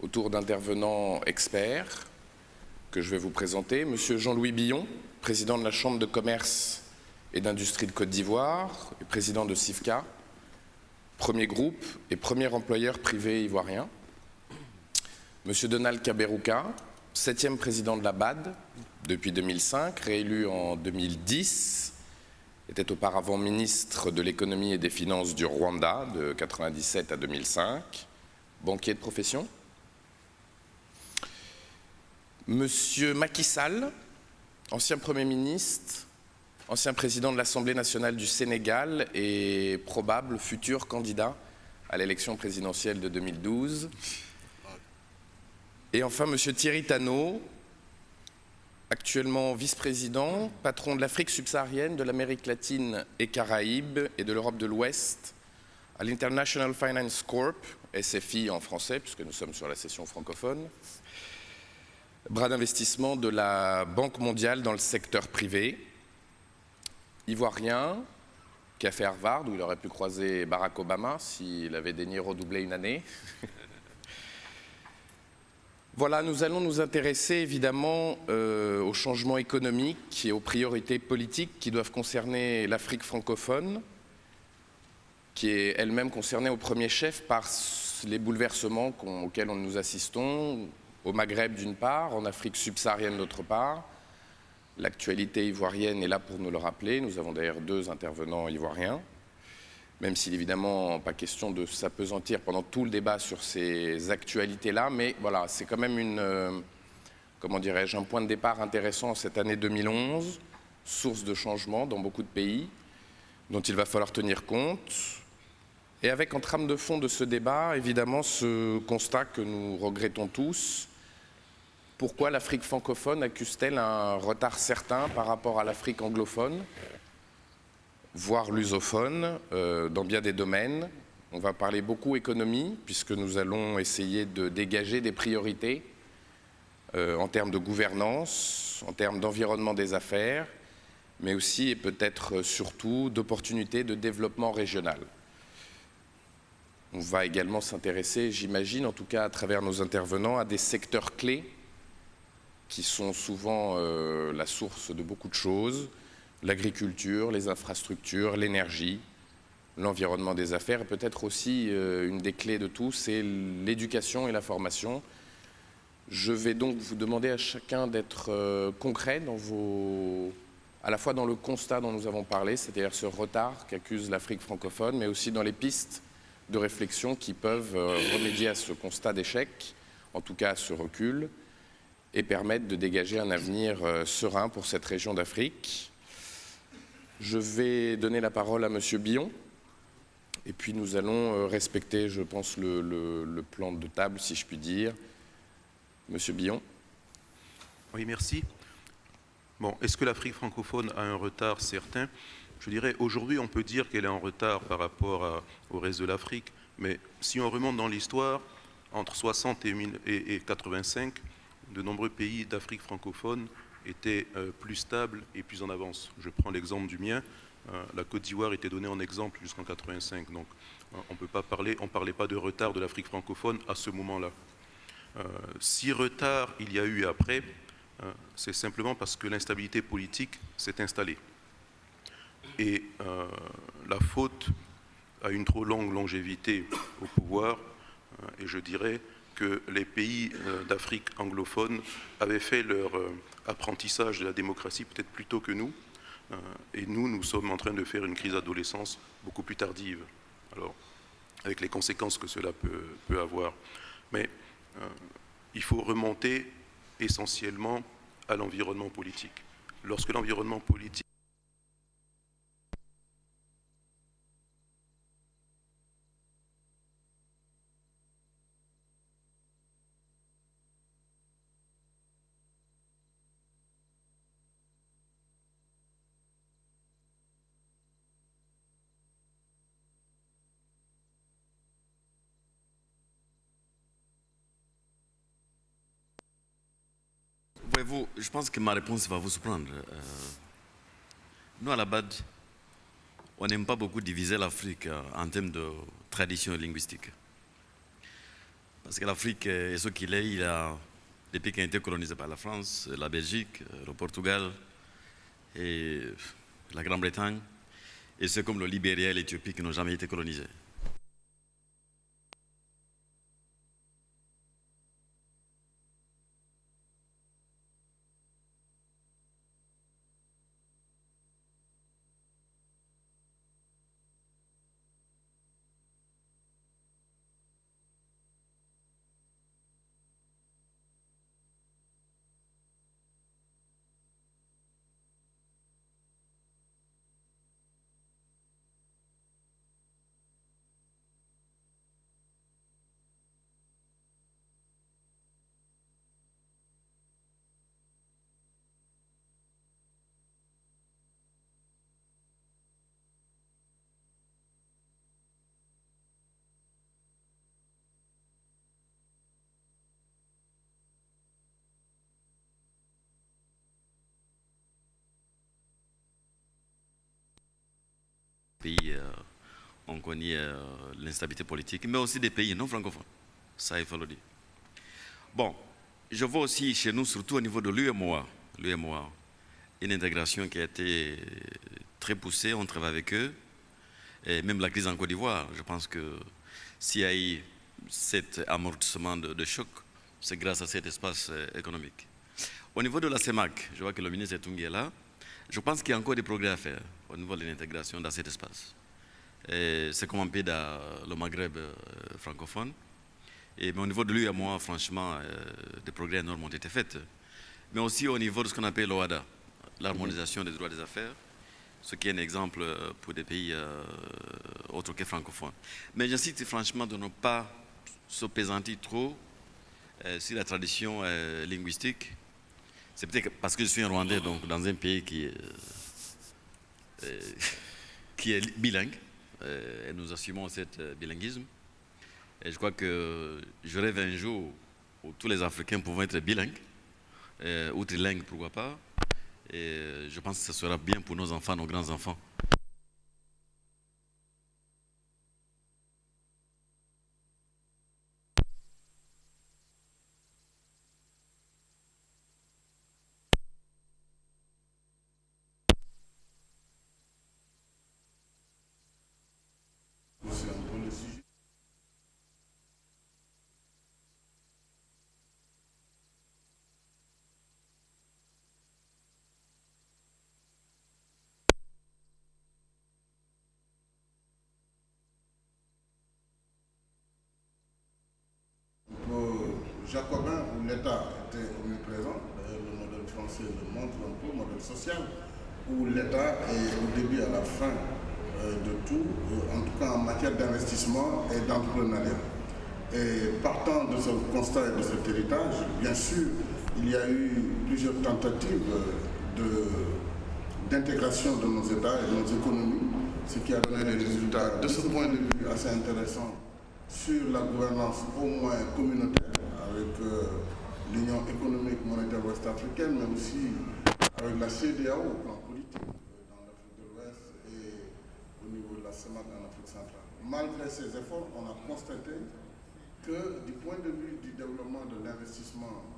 autour d'intervenants experts que je vais vous présenter. Monsieur Jean-Louis Billon, président de la Chambre de commerce et d'industrie de Côte d'Ivoire et président de CIFCA, premier groupe et premier employeur privé ivoirien. Monsieur Donald Kaberouka, septième président de la BAD depuis 2005, réélu en 2010, était auparavant ministre de l'économie et des finances du Rwanda de 1997 à 2005, banquier de profession. Monsieur Macky Sall, ancien Premier ministre, ancien président de l'Assemblée nationale du Sénégal et probable futur candidat à l'élection présidentielle de 2012. Et enfin, Monsieur Thierry Tano, actuellement vice-président, patron de l'Afrique subsaharienne, de l'Amérique latine et Caraïbes et de l'Europe de l'Ouest à l'International Finance Corp, SFI en français, puisque nous sommes sur la session francophone, bras d'investissement de la Banque mondiale dans le secteur privé, ivoirien, qui a fait Harvard, où il aurait pu croiser Barack Obama s'il avait daigné redoubler une année. Voilà, nous allons nous intéresser évidemment euh, aux changements économiques et aux priorités politiques qui doivent concerner l'Afrique francophone, qui est elle-même concernée au premier chef par les bouleversements auxquels nous assistons, au Maghreb d'une part, en Afrique subsaharienne d'autre part. L'actualité ivoirienne est là pour nous le rappeler. Nous avons d'ailleurs deux intervenants ivoiriens même s'il évidemment pas question de s'apesantir pendant tout le débat sur ces actualités-là, mais voilà, c'est quand même une, euh, comment dirais-je, un point de départ intéressant cette année 2011, source de changement dans beaucoup de pays, dont il va falloir tenir compte, et avec en trame de fond de ce débat, évidemment, ce constat que nous regrettons tous, pourquoi l'Afrique francophone accuse-t-elle un retard certain par rapport à l'Afrique anglophone voire lusophone, euh, dans bien des domaines? On va parler beaucoup économie, puisque nous allons essayer de dégager des priorités euh, en termes de gouvernance, en termes d'environnement des affaires, mais aussi et peut-être surtout d'opportunités de développement régional. On va également s'intéresser, j'imagine, en tout cas à travers nos intervenants, à des secteurs clés qui sont souvent euh, la source de beaucoup de choses, l'agriculture, les infrastructures, l'énergie, l'environnement des affaires, et peut-être aussi euh, une des clés de tout, c'est l'éducation et la formation. Je vais donc vous demander à chacun d'être euh, concret à la fois dans le constat dont nous avons parlé, c'est-à-dire ce retard qu'accuse l'Afrique francophone, mais aussi dans les pistes de réflexion qui peuvent euh, remédier à ce constat d'échec, en tout cas à ce recul, et permettre de dégager un avenir serein pour cette région d'Afrique. Je vais donner la parole à Monsieur Billon. Et puis nous allons euh, respecter, je pense, le, plan de table, si je puis dire. Monsieur Billon. Oui, merci. Bon, est-ce que l'Afrique francophone a un retard certain? Je dirais, aujourd'hui, on peut dire qu'elle est en retard par rapport au reste de l'Afrique, mais si on remonte dans l'histoire, entre 60 et, et, et 85, de nombreux pays d'Afrique francophone était euh, plus stable et plus en avance. Je prends l'exemple du mien. Euh, la Côte d'Ivoire était donnée en exemple jusqu'en 85. Donc euh, on peut pas parler, on ne parlait pas de retard de l'Afrique francophone à ce moment-là. si retard il y a eu après, c'est simplement parce que l'instabilité politique s'est installée. Et la faute à une trop longue longévité au pouvoir, et je dirais que les pays euh, d'Afrique anglophone avaient fait leur euh, apprentissage de la démocratie peut-être plus tôt que nous. Euh, et nous, nous sommes en train de faire une crise d'adolescence beaucoup plus tardive. Alors, avec les conséquences que cela peut, avoir. Mais il faut remonter essentiellement à l'environnement politique. Lorsque l'environnement politique vous je pense que ma réponse va vous surprendre. Euh, nous, à la BAD, on n'aime pas beaucoup diviser l'Afrique euh, en termes de tradition linguistique. Parce que l'Afrique est ce qu'il est. Il a des pays qui ont été colonisés par la France, la Belgique, le Portugal et la Grande-Bretagne. Et c'est comme le Libéria et l'Éthiopie qui n'ont jamais été colonisés. pays, euh, on connaît euh, l'instabilité politique, mais aussi des pays non francophones. Ça, il faut le dire. Bon, je vois aussi chez nous, surtout au niveau de l'UMOA, l'UMOA, une intégration qui a été très poussée, on travaille avec eux, et même la crise en Côte d'Ivoire, je pense que s'il y a eu cet amortissement de, choc, c'est grâce à cet espace euh, économique. Au niveau de la CEMAC, je vois que le ministre Etungi est là, je pense qu'il y a encore des progrès à faire au niveau de l'intégration dans cet espace. C'est comme un pays dans le Maghreb euh, francophone. Mais au niveau de lui et moi, franchement, euh, des progrès énormes ont été faits. Mais aussi au niveau de ce qu'on appelle l'OADA, l'harmonisation des droits des affaires, ce qui est un exemple euh, pour des pays autres que francophones. Mais j'insiste franchement de ne pas se pesantir trop sur la tradition linguistique c'est peut-être parce que je suis un Rwandais, donc dans un pays qui est, bilingue, et nous assumons cet euh, bilinguisme. Et je crois que je rêve un jour où tous les Africains pourront être bilingues, ou trilingues, pourquoi pas. Et je pense que ce sera bien pour nos enfants, nos grands-enfants. jacobin où l'État était omniprésent, d'ailleurs le modèle français le montre un peu, le modèle social, où l'État est au début et à la fin euh, de tout, euh, en tout cas en matière d'investissement et d'entrepreneuriat. Et partant de ce constat et de cet héritage, bien sûr, il y a eu plusieurs tentatives d'intégration de, nos États et de nos économies, ce qui a donné des résultats de ce point de vue assez intéressants sur la gouvernance au moins communautaire avec euh, l'Union économique monétaire ouest-africaine, mais aussi avec la CDAO au plan politique euh, dans l'Afrique de l'Ouest et au niveau de la CEMAC en Afrique centrale. Malgré ces efforts, on a constaté que du point de vue du développement de l'investissement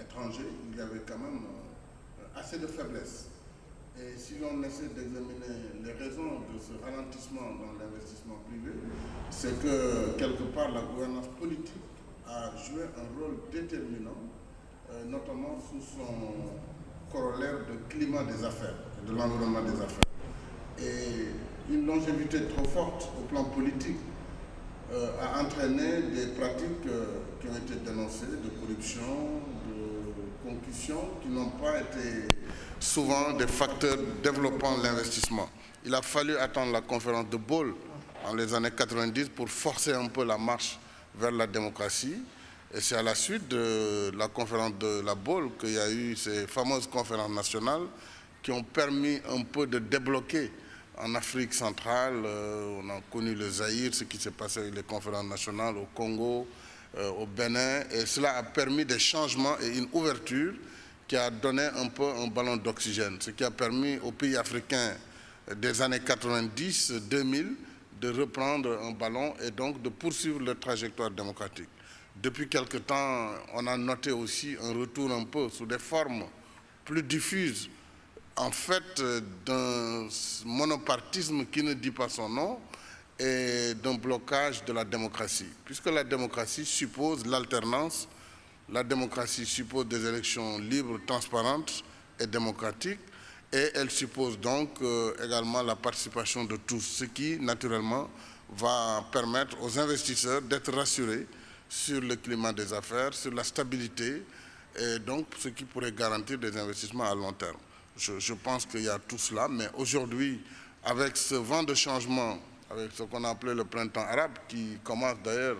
étranger, il y avait quand même euh, assez de faiblesse. Et si l'on essaie d'examiner les raisons de ce ralentissement dans l'investissement privé, c'est que quelque part la gouvernance politique a joué un rôle déterminant, euh, notamment sous son corollaire de climat des affaires, de l'environnement des affaires. Et une longévité trop forte au plan politique euh, a entraîné des pratiques qui ont été dénoncées de corruption, qui n'ont pas été souvent des facteurs développant l'investissement. Il a fallu attendre la conférence de Bâle en les années 90 pour forcer un peu la marche vers la démocratie. Et c'est à la suite de la conférence de la BOL qu'il y a eu ces fameuses conférences nationales qui ont permis un peu de débloquer en Afrique centrale. Euh, on a connu le Zaïre, ce qui s'est passé avec les conférences nationales au Congo, au Bénin. Et cela a permis des changements et une ouverture qui a donné un peu un ballon d'oxygène. Ce qui a permis aux pays africains des années 90-2000 de reprendre un ballon et donc de poursuivre leur trajectoire démocratique. Depuis quelque temps, on a noté aussi un retour un peu sous des formes plus diffuses, en fait, d'un monopartisme qui ne dit pas son nom et d'un blocage de la démocratie. Puisque la démocratie suppose l'alternance, la démocratie suppose des élections libres, transparentes et démocratiques, et elle suppose donc euh, également la participation de tous, ce qui, naturellement, va permettre aux investisseurs d'être rassurés sur le climat des affaires, sur la stabilité, et donc ce qui pourrait garantir des investissements à long terme. Je, je pense qu'il y a tout cela, mais aujourd'hui, avec ce vent de changement, avec ce qu'on a appelé le printemps arabe, qui commence d'ailleurs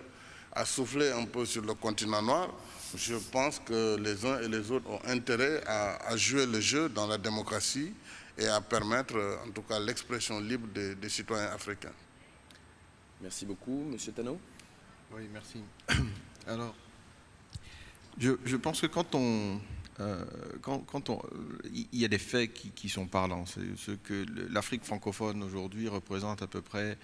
à souffler un peu sur le continent noir, je pense que les uns et les autres ont intérêt à, jouer le jeu dans la démocratie et à permettre en tout cas l'expression libre des, citoyens africains. Merci beaucoup. Monsieur Tano Oui, merci. Alors, je, pense que quand on... Euh, on, il y a des faits qui, sont parlants. Ce que l'Afrique francophone aujourd'hui représente à peu près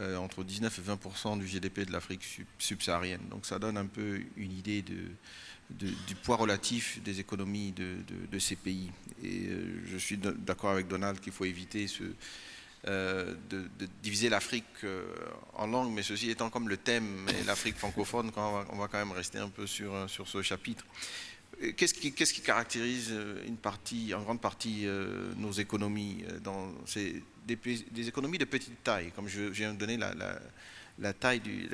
euh, entre 19 et 20% du GDP de l'Afrique subsaharienne. Donc ça donne un peu une idée du poids relatif des économies de, ces pays. Et euh, je suis d'accord avec Donald qu'il faut éviter euh, de, diviser l'Afrique en langues, mais ceci étant comme le thème, l'Afrique francophone, on va, quand même rester un peu sur ce chapitre. Qu'est-ce qui, caractérise une partie, en grande partie nos économies dans ces des, économies de petite taille, comme je, viens de donner la, taille du,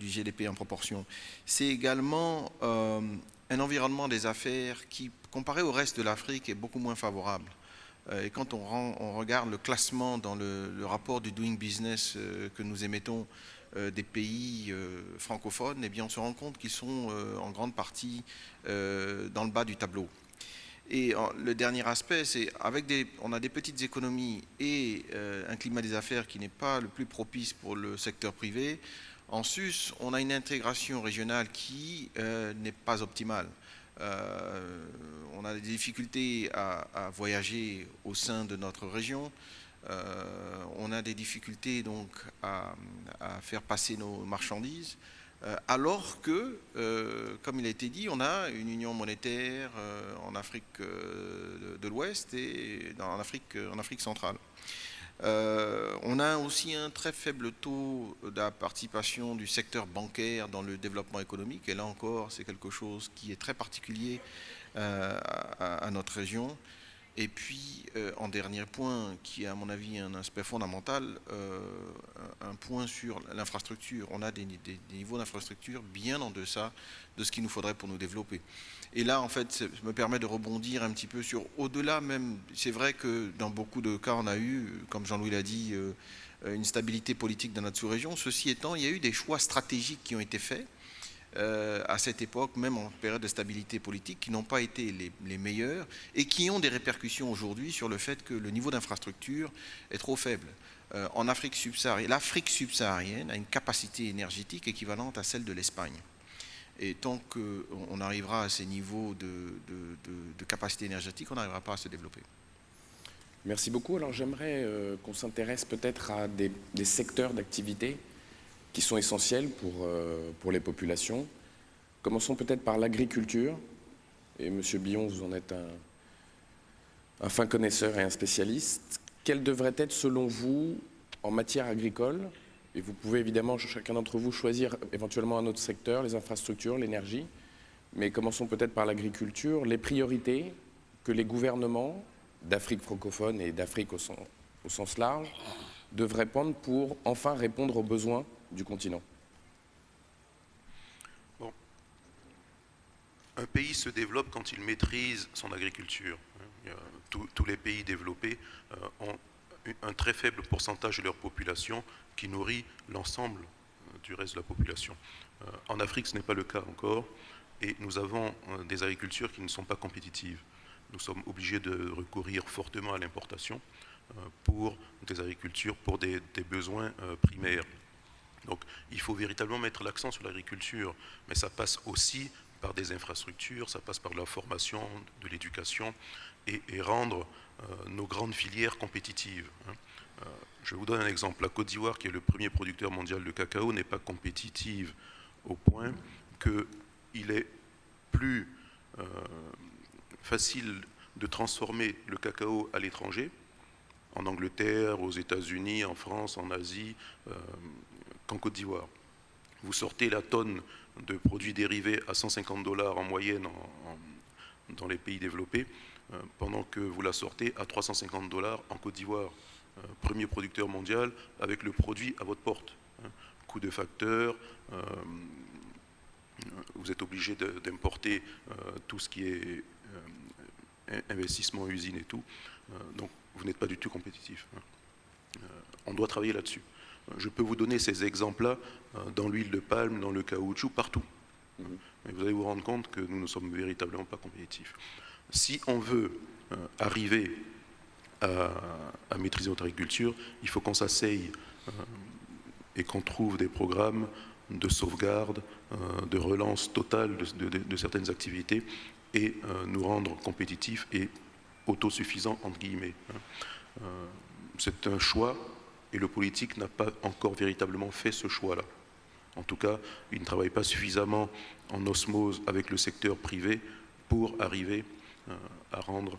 GDP en proportion? C'est également euh, un environnement des affaires qui, comparé au reste de l'Afrique, est beaucoup moins favorable. Euh, et quand on, regarde le classement dans le, rapport du Doing Business euh, que nous émettons des pays francophones, eh bien on se rend compte qu'ils sont en grande partie dans le bas du tableau. Et le dernier aspect, c'est avec des, on a des petites économies et euh, un climat des affaires qui n'est pas le plus propice pour le secteur privé. En sus, on a une intégration régionale qui euh, n'est pas optimale. Euh, on a des difficultés à, voyager au sein de notre région. On a des difficultés donc à faire passer nos marchandises. Euh, alors que, euh, comme il a été dit, on a une union monétaire euh, en Afrique de l'Ouest et en Afrique centrale. on a aussi un très faible taux de participation du secteur bancaire dans le développement économique, et là encore, c'est quelque chose qui est très particulier à, notre région. Et puis, euh, en dernier point, qui est à mon avis un aspect fondamental, euh, un point sur l'infrastructure. On a des, niveaux d'infrastructure bien en deçà de ce qu'il nous faudrait pour nous développer. Et là, en fait, ça me permet de rebondir un petit peu sur, au-delà même, c'est vrai que dans beaucoup de cas, on a eu, comme Jean-Louis l'a dit, euh, une stabilité politique dans notre sous-région. Ceci étant, il y a eu des choix stratégiques qui ont été faits euh, à cette époque, même en période de stabilité politique, qui n'ont pas été les, meilleurs et qui ont des répercussions aujourd'hui sur le fait que le niveau d'infrastructure est trop faible. Euh, en Afrique subsaharienne, l'Afrique subsaharienne a une capacité énergétique équivalente à celle de l'Espagne. Et tant qu'on arrivera à ces niveaux de, capacité énergétique, on n'arrivera pas à se développer. Merci beaucoup. Alors j'aimerais euh, qu'on s'intéresse peut-être à des secteurs d'activité qui sont essentiels pour, euh, pour les populations. Commençons peut-être par l'agriculture. Et Monsieur Billon, vous en êtes un, un fin connaisseur et un spécialiste. Quel devrait être, selon vous, en matière agricole Et vous pouvez évidemment, chacun d'entre vous, choisir éventuellement un autre secteur, les infrastructures, l'énergie. Mais commençons peut-être par l'agriculture. Les priorités que les gouvernements d'Afrique francophone et d'Afrique au, au sens large devraient prendre pour enfin répondre aux besoins du continent. Un pays se développe quand il maîtrise son agriculture. tous les pays développés euh, ont un très faible pourcentage de leur population qui nourrit l'ensemble euh, du reste de la population. Euh, en Afrique, ce n'est pas le cas encore, et nous avons des agricultures qui ne sont pas compétitives. Nous sommes obligés de recourir fortement à l'importation pour des agricultures, pour des besoins primaires. Donc il faut véritablement mettre l'accent sur l'agriculture, mais ça passe aussi par des infrastructures, ça passe par la formation, de l'éducation et, rendre euh, nos grandes filières compétitives. Hein. je vous donne un exemple. La Côte d'Ivoire, qui est le premier producteur mondial de cacao, n'est pas compétitive au point qu'il est plus facile de transformer le cacao à l'étranger, en Angleterre, aux États-Unis, en France, en Asie, qu'en Côte d'Ivoire. Vous sortez la tonne de produits dérivés à 150 dollars en moyenne dans les pays développés, euh, pendant que vous la sortez à 350 dollars en Côte d'Ivoire, euh, premier producteur mondial, avec le produit à votre porte. Hein. Coût de facteur, euh, vous êtes obligé d'importer tout ce qui est investissement, usine et tout. donc vous n'êtes pas du tout compétitif. Hein. on doit travailler là-dessus. Je peux vous donner ces exemples-là euh, dans l'huile de palme, dans le caoutchouc, partout. Mhm. vous allez vous rendre compte que nous ne sommes véritablement pas compétitifs. Si on veut euh, arriver à, maîtriser notre agriculture, il faut qu'on s'asseye euh, et qu'on trouve des programmes de sauvegarde, de relance totale de, certaines activités et nous rendre compétitifs et autosuffisants, entre guillemets. Hein. C'est un choix et le politique n'a pas encore véritablement fait ce choix-là. En tout cas, il ne travaille pas suffisamment en osmose avec le secteur privé pour arriver euh, à rendre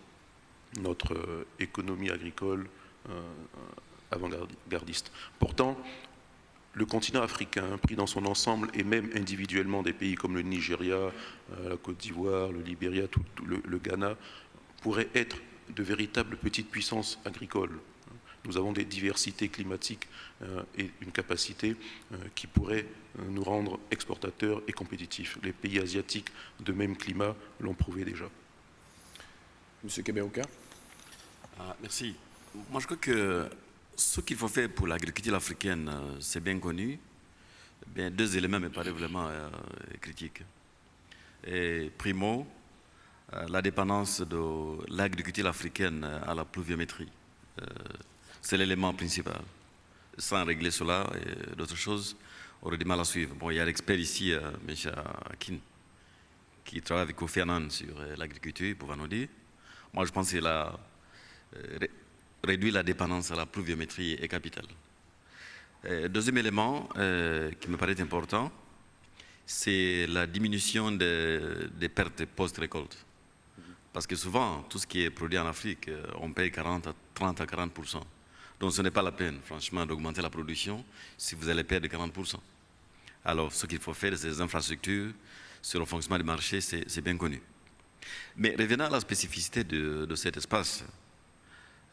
notre euh, économie agricole euh, avant-gardiste. Pourtant, le continent africain, pris dans son ensemble, et même individuellement des pays comme le Nigeria, la Côte d'Ivoire, le Libéria, le Ghana, pourraient être de véritables petites puissances agricoles nous avons des diversités climatiques euh, et une capacité euh, qui pourrait euh, nous rendre exportateurs et compétitifs. Les pays asiatiques de même climat l'ont prouvé déjà. Monsieur Keberouka ah, Merci. Moi, je crois que ce qu'il faut faire pour l'agriculture africaine, c'est bien connu. Bien, deux éléments me paraissent vraiment critiques. Et primo, la dépendance de l'agriculture africaine à la pluviométrie. C'est l'élément principal. Sans régler cela et d'autres choses, on aurait du mal à suivre. Il y a l'expert ici, euh, M. Akin, qui travaille avec Kofi sur euh, l'agriculture, il pourra nous dire. Moi, je pense que la, euh, réduire la dépendance à la pluviométrie est capital. deuxième élément qui me paraît important, c'est la diminution des, pertes post-récolte. Parce que souvent, tout ce qui est produit en Afrique, on paye 40 30 à 40 donc ce n'est pas la peine, franchement, d'augmenter la production si vous allez perdre 40%. Alors ce qu'il faut faire, c'est des infrastructures sur le fonctionnement du marché, c'est bien connu. Mais revenant à la spécificité de, cet espace,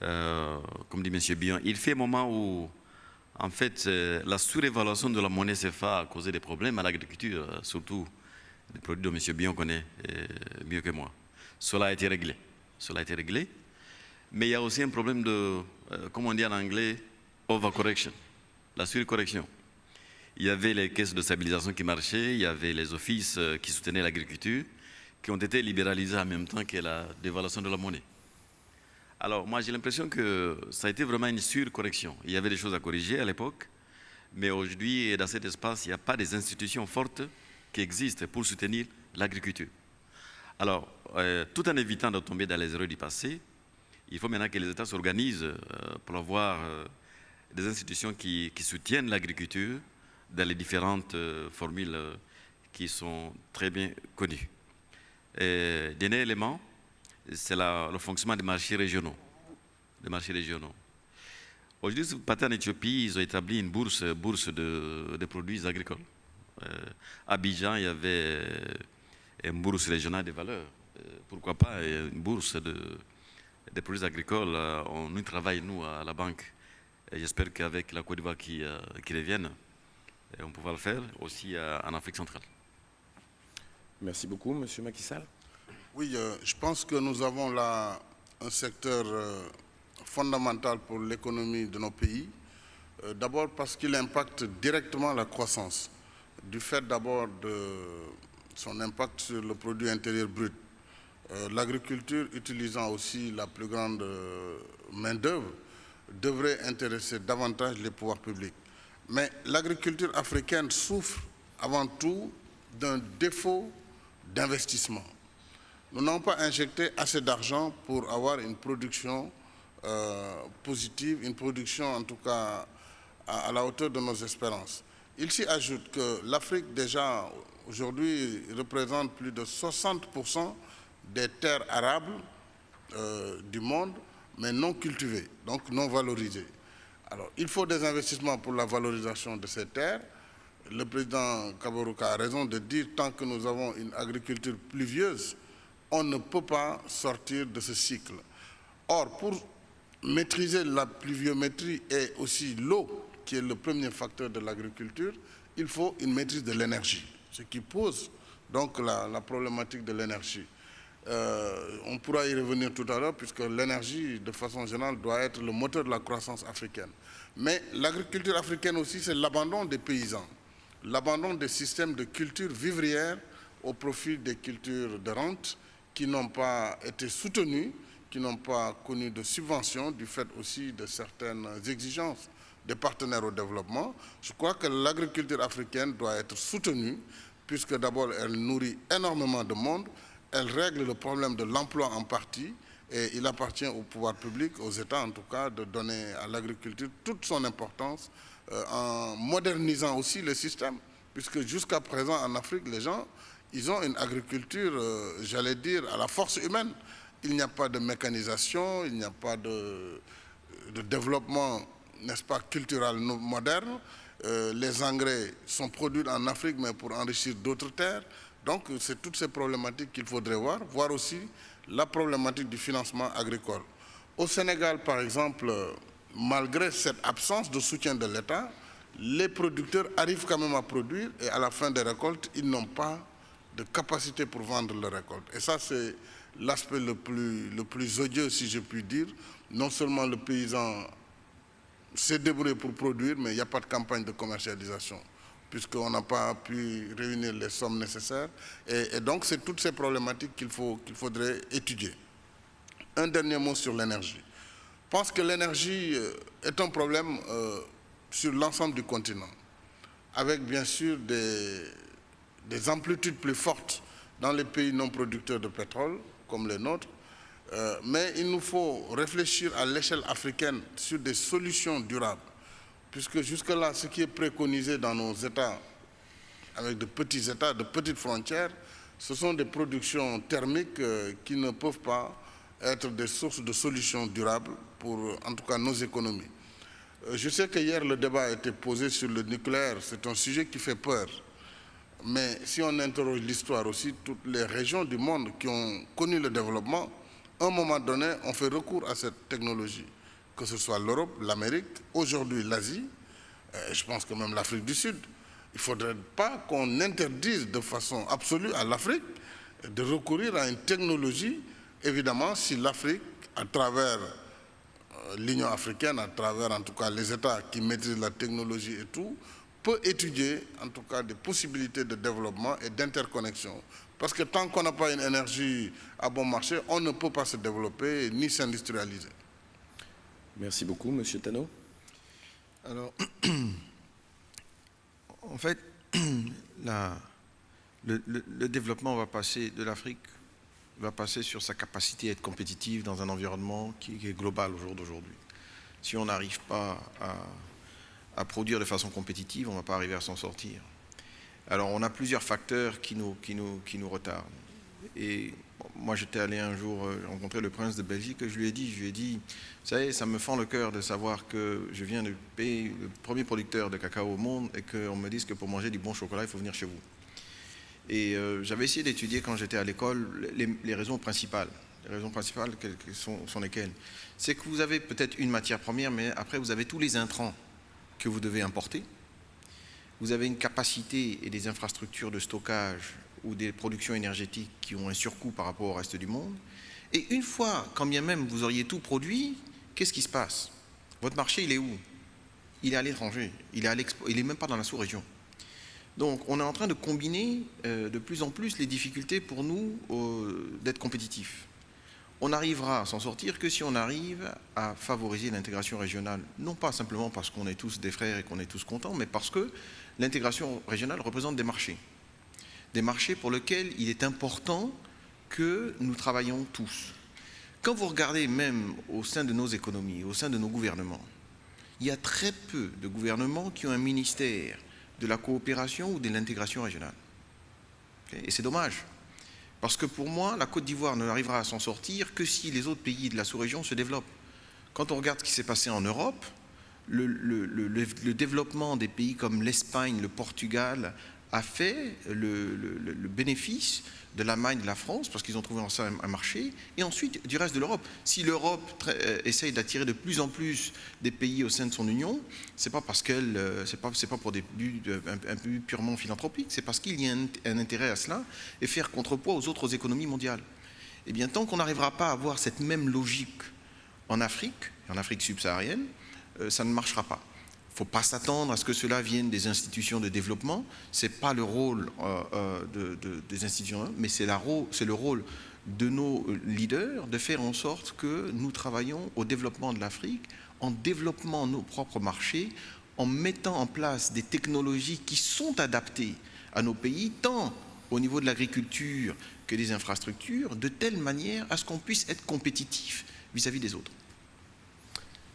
euh, comme dit M. Bion, il fait un moment où, en fait, euh, la surévaluation de la monnaie CFA a causé des problèmes à l'agriculture, surtout des produits dont M. Bion connaît euh, mieux que moi. Cela a été réglé. Cela a été réglé. Mais il y a aussi un problème de, euh, comment on dit en anglais, overcorrection, la surcorrection. Il y avait les caisses de stabilisation qui marchaient, il y avait les offices euh, qui soutenaient l'agriculture, qui ont été libéralisés en même temps que la dévaluation de la monnaie. Alors moi j'ai l'impression que ça a été vraiment une surcorrection. Il y avait des choses à corriger à l'époque, mais aujourd'hui dans cet espace il n'y a pas des institutions fortes qui existent pour soutenir l'agriculture. Alors, euh, tout en évitant de tomber dans les erreurs du passé, il faut maintenant que les États s'organisent euh, pour avoir euh, des institutions qui, soutiennent l'agriculture dans les différentes euh, formules qui sont très bien connues. Dernier élément, c'est le fonctionnement des marchés régionaux. Des marchés régionaux. Aujourd'hui, si vous partez en Éthiopie, ils ont établi une bourse, bourse de, produits agricoles. à Abidjan, il y avait une bourse régionale des valeurs. pourquoi pas une bourse de, des produits agricoles, euh, on y travaille, nous, à la banque. Et j'espère qu'avec la Côte d'Ivoire qui, euh, qui revienne, on pourra le faire aussi euh, en Afrique centrale. Merci beaucoup, Monsieur Macky Sall. Oui, je pense que nous avons là un secteur fondamental pour l'économie de nos pays. d'abord parce qu'il impacte directement la croissance, du fait d'abord de son impact sur le produit intérieur brut euh, l'agriculture utilisant aussi la plus grande euh, main-d'œuvre devrait intéresser davantage les pouvoirs publics. Mais l'agriculture africaine souffre avant tout d'un défaut d'investissement. Nous n'avons pas injecté assez d'argent pour avoir une production positive, une production en tout cas à, la hauteur de nos espérances. Il s'y ajoute que l'Afrique déjà aujourd'hui représente plus de 60% des terres arables du monde, mais non cultivées, donc non valorisées. Alors, il faut des investissements pour la valorisation de ces terres. Le président Kaboruka a raison de dire tant que nous avons une agriculture pluvieuse, on ne peut pas sortir de ce cycle. Or, pour maîtriser la pluviométrie et aussi l'eau, qui est le premier facteur de l'agriculture, il faut une maîtrise de l'énergie, ce qui pose donc la problématique de l'énergie. Euh, on pourra y revenir tout à l'heure puisque l'énergie, de façon générale, doit être le moteur de la croissance africaine. Mais l'agriculture africaine aussi, c'est l'abandon des paysans, l'abandon des systèmes de culture vivrière au profit des cultures de rente qui n'ont pas été soutenues, qui n'ont pas connu de subventions du fait aussi de certaines exigences des partenaires au développement. Je crois que l'agriculture africaine doit être soutenue puisque d'abord elle nourrit énormément de monde, elle règle le problème de l'emploi en partie et il appartient au pouvoir public, aux États en tout cas, de donner à l'agriculture toute son importance euh, en modernisant aussi le système. Puisque jusqu'à présent en Afrique, les gens, ils ont une agriculture, euh, j'allais dire, à la force humaine. Il n'y a pas de mécanisation, il n'y a pas de, développement, n'est-ce pas, culturel moderne. Euh, les engrais sont produits en Afrique, mais pour enrichir d'autres terres. Donc, c'est toutes ces problématiques qu'il faudrait voir, voir aussi la problématique du financement agricole. Au Sénégal, par exemple, malgré cette absence de soutien de l'État, les producteurs arrivent quand même à produire et à la fin des récoltes, ils n'ont pas de capacité pour vendre leurs récoltes. Et ça, c'est l'aspect le plus, le plus odieux, si je puis dire. Non seulement le paysan s'est débrouillé pour produire, mais il n'y a pas de campagne de commercialisation puisqu'on n'a pas pu réunir les sommes nécessaires. Et, donc, c'est toutes ces problématiques qu'il faudrait étudier. Un dernier mot sur l'énergie. Je pense que l'énergie euh, est un problème euh, sur l'ensemble du continent, avec bien sûr des, des, amplitudes plus fortes dans les pays non producteurs de pétrole, comme les nôtres, euh, mais il nous faut réfléchir à l'échelle africaine sur des solutions durables puisque jusque-là, ce qui est préconisé dans nos États, avec de petits États, de petites frontières, ce sont des productions thermiques euh, qui ne peuvent pas être des sources de solutions durables pour, en tout cas, nos économies. Euh, je sais que hier, le débat a été posé sur le nucléaire. C'est un sujet qui fait peur. Mais si on interroge l'histoire aussi, toutes les régions du monde qui ont connu le développement, à un moment donné, ont fait recours à cette technologie que ce soit l'Europe, l'Amérique, aujourd'hui l'Asie, euh, je pense que même l'Afrique du Sud. Il ne faudrait pas qu'on interdise de façon absolue à l'Afrique de recourir à une technologie, évidemment, si l'Afrique, à travers euh, l'Union africaine, à travers en tout cas les États qui maîtrisent la technologie et tout, peut étudier en tout cas des possibilités de développement et d'interconnexion. Parce que tant qu'on n'a pas une énergie à bon marché, on ne peut pas se développer ni s'industrialiser. Merci beaucoup, Monsieur Tano. Alors, en fait, le, développement va passer de l'Afrique, va passer sur sa capacité à être compétitive dans un environnement qui, est global au jour d'aujourd'hui. Si on n'arrive pas à, produire de façon compétitive, on ne va pas arriver à s'en sortir. Alors, on a plusieurs facteurs qui nous, qui nous, retardent. Et moi, j'étais allé un jour euh, rencontrer le prince de Belgique et je lui ai dit, je lui ai dit, vous savez, ça me fend le cœur de savoir que je viens du pays, le premier producteur de cacao au monde et qu'on me dise que pour manger du bon chocolat, il faut venir chez vous. Et euh, j'avais essayé d'étudier quand j'étais à l'école les, raisons principales. Les raisons principales sont, sont lesquelles C'est que vous avez peut-être une matière première, mais après vous avez tous les intrants que vous devez importer. Vous avez une capacité et des infrastructures de stockage ou des productions énergétiques qui ont un surcoût par rapport au reste du monde. Et une fois, quand bien même vous auriez tout produit, qu'est-ce qui se passe? Votre marché, il est où? Il est à l'étranger, il n'est même pas dans la sous-région. Donc on est en train de combiner euh, de plus en plus les difficultés pour nous d'être compétitifs. On n'arrivera à s'en sortir que si on arrive à favoriser l'intégration régionale, non pas simplement parce qu'on est tous des frères et qu'on est tous contents, mais parce que l'intégration régionale représente des marchés des marchés pour lesquels il est important que nous travaillons tous. quand vous regardez même au sein de nos économies, au sein de nos gouvernements, il y a très peu de gouvernements qui ont un ministère de la coopération ou de l'intégration régionale. Et c'est dommage. Parce que pour moi, la Côte d'Ivoire n'arrivera à s'en sortir que si les autres pays de la sous-région se développent. Quand on regarde ce qui s'est passé en Europe, le, développement des pays comme l'Espagne, le Portugal a fait le, bénéfice de l'Allemagne, de la France, parce qu'ils ont trouvé un, marché, et ensuite du reste de l'Europe. Si l'Europe euh, essaye d'attirer de plus en plus des pays au sein de son union, c'est pas euh, pas, pour des buts un, but purement philanthropiques, c'est parce qu'il y a un, intérêt à cela et faire contrepoids aux autres économies mondiales. Et eh bien, tant qu'on n'arrivera pas à avoir cette même logique en Afrique, en Afrique subsaharienne, euh, ça ne marchera pas. Ne faut pas s'attendre à ce que cela vienne des institutions de développement. Ce n'est pas le rôle euh, euh, des institutions, mais c'est le rôle de nos leaders de faire en sorte que nous travaillons au développement de l'Afrique, en développant nos propres marchés, en mettant en place des technologies qui sont adaptées à nos pays, tant au niveau de l'agriculture que des infrastructures, de telle manière à ce qu'on puisse être compétitif vis-à-vis des autres.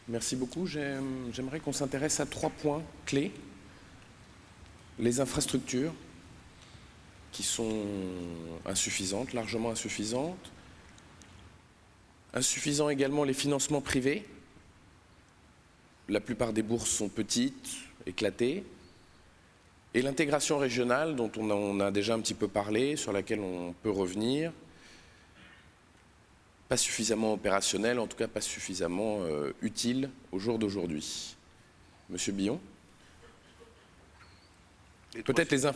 Merci beaucoup. J'aimerais qu'on s'intéresse à trois points clés. Les infrastructures, qui sont insuffisantes, largement insuffisantes. Insuffisants également les financements privés. La plupart des bourses sont petites, éclatées. Et l'intégration régionale, dont on a déjà un petit peu parlé, sur laquelle on peut revenir, pas suffisamment opérationnel, en tout cas pas suffisamment euh, utile au jour d'aujourd'hui. Monsieur Billon Peut-être les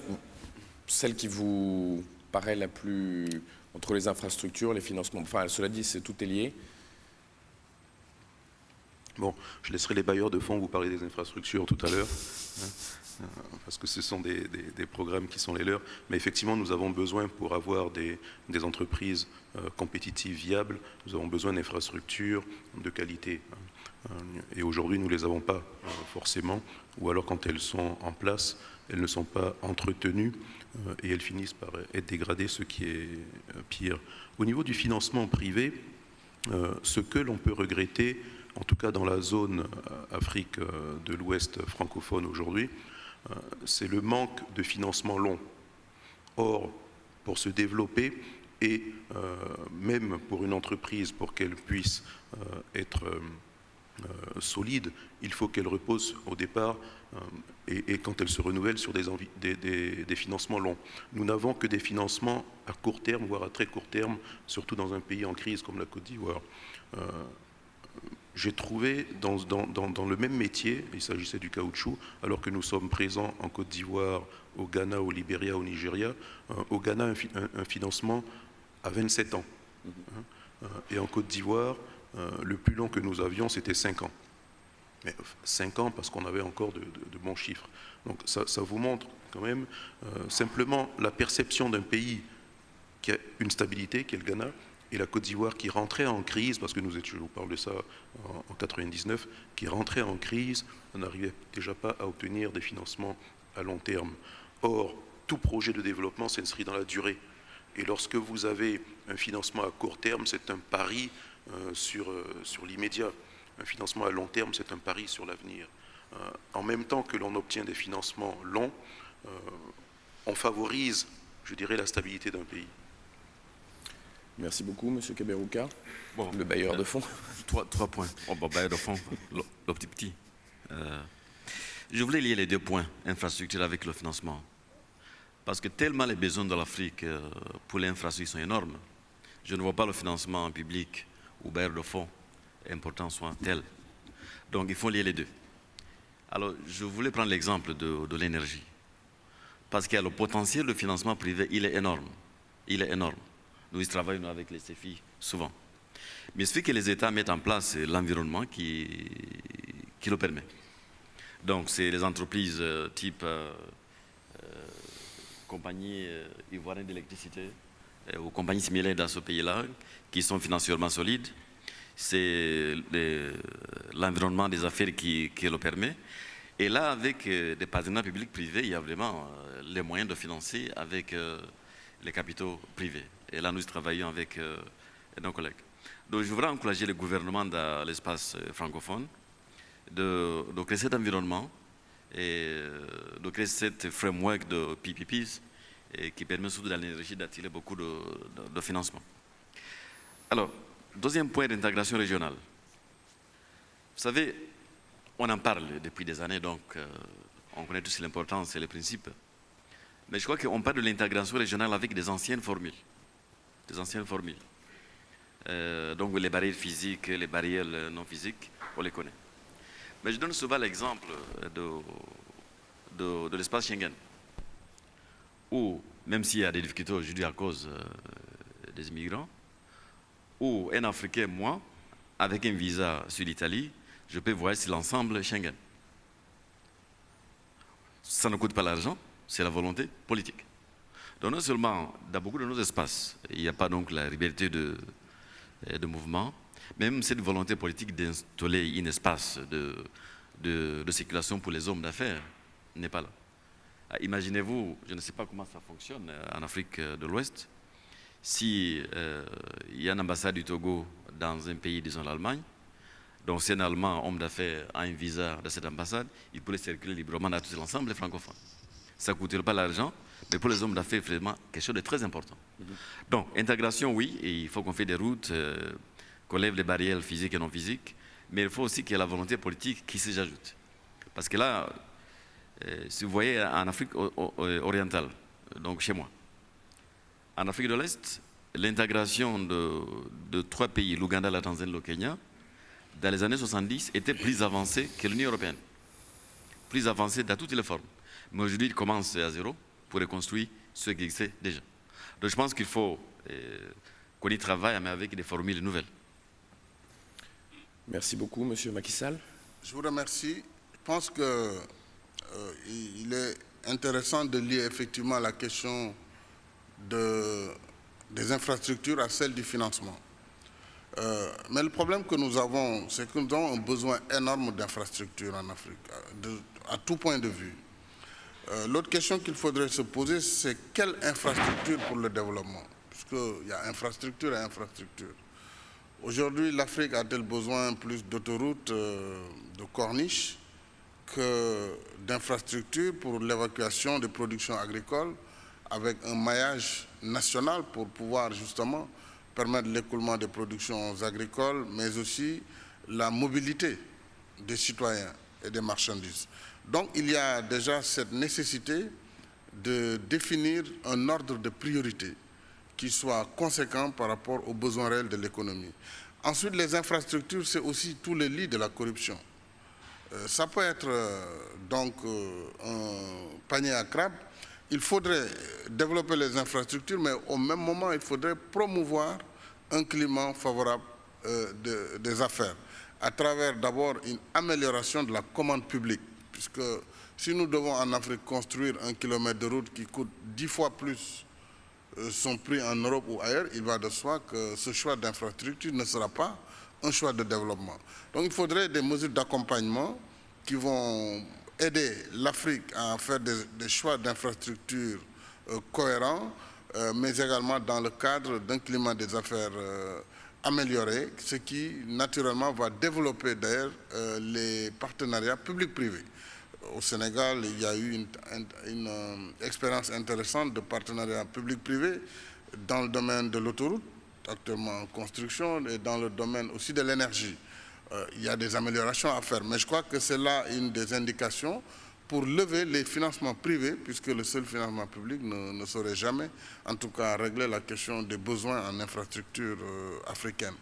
celle qui vous paraît la plus entre les infrastructures, les financements. Enfin, cela dit, c'est tout est lié. Bon, je laisserai les bailleurs de fonds vous parler des infrastructures tout à l'heure. Euh, parce que ce sont des, programmes qui sont les leurs. Mais effectivement, nous avons besoin, pour avoir des, entreprises euh, compétitives, viables, nous avons besoin d'infrastructures de qualité. Hein. Et aujourd'hui, nous ne les avons pas euh, forcément, ou alors quand elles sont en place, elles ne sont pas entretenues et elles finissent par être dégradées, ce qui est pire. Au niveau du financement privé, ce que l'on peut regretter, en tout cas dans la zone Afrique de l'Ouest francophone aujourd'hui, euh, c'est le manque de financement long. Or, pour se développer, et euh, même pour une entreprise, pour qu'elle puisse euh, être solide, il faut qu'elle repose au départ et, quand elle se renouvelle sur des, des, financements longs. Nous n'avons que des financements à court terme, voire à très court terme, surtout dans un pays en crise comme la Côte d'Ivoire j'ai trouvé dans, le même métier, il s'agissait du caoutchouc, alors que nous sommes présents en Côte d'Ivoire, au Ghana, au Libéria, au Nigeria, euh, au Ghana un, financement à 27 ans. Hein. Euh, et en Côte d'Ivoire, euh, le plus long que nous avions, c'était 5 ans. Mais 5 ans parce qu'on avait encore de, bons chiffres. Donc ça, ça, vous montre quand même simplement la perception d'un pays qui a une stabilité, qui est le Ghana, et la Côte d'Ivoire qui rentrait en crise, parce que nous étions, je vous parle de ça en, 99, qui rentrait en crise, on n'arrivait déjà pas à obtenir des financements à long terme. Or, tout projet de développement s'inscrit dans la durée. Et lorsque vous avez un financement à court terme, c'est un pari euh, sur, euh, sur l'immédiat. Un financement à long terme, c'est un pari sur l'avenir. Euh, en même temps que l'on obtient des financements longs, on favorise, je dirais, la stabilité d'un pays. Merci beaucoup, Monsieur Kaberouka, le bailleur de fonds. Trois, points. Oh, bon, bailleur de fonds, le, petit petit. Euh, je voulais lier les deux points, infrastructure avec le financement. Parce que tellement les besoins de l'Afrique euh, pour l'infrastructure sont énormes, je ne vois pas le financement public ou bailleur de fonds important soit tel. Donc il faut lier les deux. Alors je voulais prendre l'exemple de, de l'énergie. Parce qu'il y a le potentiel de financement privé, il est énorme. Il est énorme. Nous travaillons avec les CFI souvent. Mais il suffit que les États mettent en place l'environnement qui, qui le permet. Donc, c'est les entreprises euh, type euh, euh, compagnie ivoirienne d'électricité ou compagnies similaires dans ce pays-là qui sont financièrement solides. C'est l'environnement des affaires qui, qui, le permet. Et là, avec des partenaires publics-privés, il y a vraiment les moyens de financer avec les capitaux privés. Et là, nous travaillons avec euh, nos collègues. Donc je voudrais encourager le gouvernement dans l'espace euh, francophone de, créer cet environnement et de créer cette framework de PPPs qui permet surtout dans l'énergie d'attirer beaucoup de, financement. Alors, deuxième point d'intégration régionale. Vous savez, on en parle depuis des années, donc euh, on connaît tous l'importance et les principes. Mais je crois qu'on parle de l'intégration régionale avec des anciennes formules. Des anciennes formules. Euh, donc les barrières physiques, les barrières non physiques, on les connaît. Mais je donne souvent l'exemple de, de, l'espace Schengen, où, même s'il y a des difficultés aujourd'hui à cause euh, des immigrants, où un Africain, moi, avec un visa sur l'Italie, je peux voir si l'ensemble Schengen. Ça ne coûte pas l'argent, c'est la volonté politique. Donc non seulement, dans beaucoup de nos espaces, il n'y a pas donc la liberté de, de mouvement, même cette volonté politique d'installer un espace de, circulation pour les hommes d'affaires n'est pas là. Ah, imaginez-vous, je ne sais pas comment ça fonctionne en Afrique de l'Ouest, si euh, il y a une ambassade du Togo dans un pays, disons l'Allemagne, donc si un Allemand, homme d'affaires, a un visa de cette ambassade, il pourrait circuler librement dans tout l'ensemble des francophones. Ça ne coûterait pas l'argent, mais pour les hommes d'affaires, vraiment quelque chose de très important. Mhm. Donc, intégration, oui, et il faut qu'on fasse des routes, euh, qu'on lève les barrières physiques et non physiques, mais il faut aussi qu'il y ait la volonté politique qui s'ajoute. Parce que là, euh, si vous voyez en Afrique orientale, donc chez moi, en Afrique de l'Est, l'intégration de, de, trois pays, l'Ouganda, la Tanzanie, le Kenya, dans les années 70, était plus avancée que l'Union européenne. Plus avancée dans toutes les formes. Mais aujourd'hui, il commence à zéro pour reconstruire ce qui existait déjà. Donc je pense qu'il faut euh, qu'on y travaille, mais avec des formules nouvelles. Merci beaucoup, Monsieur Macky Sall. Je vous remercie. Je pense qu'il euh, est intéressant de lier effectivement la question de, des infrastructures à celle du financement. Euh, mais le problème que nous avons, c'est que nous avons un besoin énorme d'infrastructures en Afrique, à tout point de vue. Euh, l'autre question qu'il faudrait se poser, c'est quelle infrastructure pour le développement? Puisqu'il y a infrastructure et infrastructure. Aujourd'hui, l'Afrique a-t-elle besoin plus d'autoroutes, euh, de corniches, que d'infrastructures pour l'évacuation des productions agricoles avec un maillage national pour pouvoir justement permettre l'écoulement des productions agricoles, mais aussi la mobilité des citoyens et des marchandises? Donc il y a déjà cette nécessité de définir un ordre de priorité qui soit conséquent par rapport aux besoins réels de l'économie. Ensuite, les infrastructures, c'est aussi tous les lits de la corruption. Euh, ça peut être euh, donc euh, un panier à crabes. Il faudrait développer les infrastructures, mais au même moment, il faudrait promouvoir un climat favorable des affaires à travers d'abord une amélioration de la commande publique puisque si nous devons en Afrique construire un kilomètre de route qui coûte dix fois plus euh, son prix en Europe ou ailleurs, il va de soi que ce choix d'infrastructure ne sera pas un choix de développement. Donc il faudrait des mesures d'accompagnement qui vont aider l'Afrique à faire des, choix d'infrastructures euh, cohérents, euh, mais également dans le cadre d'un climat des affaires amélioré, ce qui naturellement va développer d'ailleurs les partenariats publics-privés au Sénégal, il y a eu une, euh, expérience intéressante de partenariat public-privé dans le domaine de l'autoroute, actuellement en construction, et dans le domaine aussi de l'énergie. Euh, il y a des améliorations à faire, mais je crois que c'est là une des indications pour lever les financements privés, puisque le seul financement public ne, saurait jamais, en tout cas, régler la question des besoins en infrastructure euh, africaine.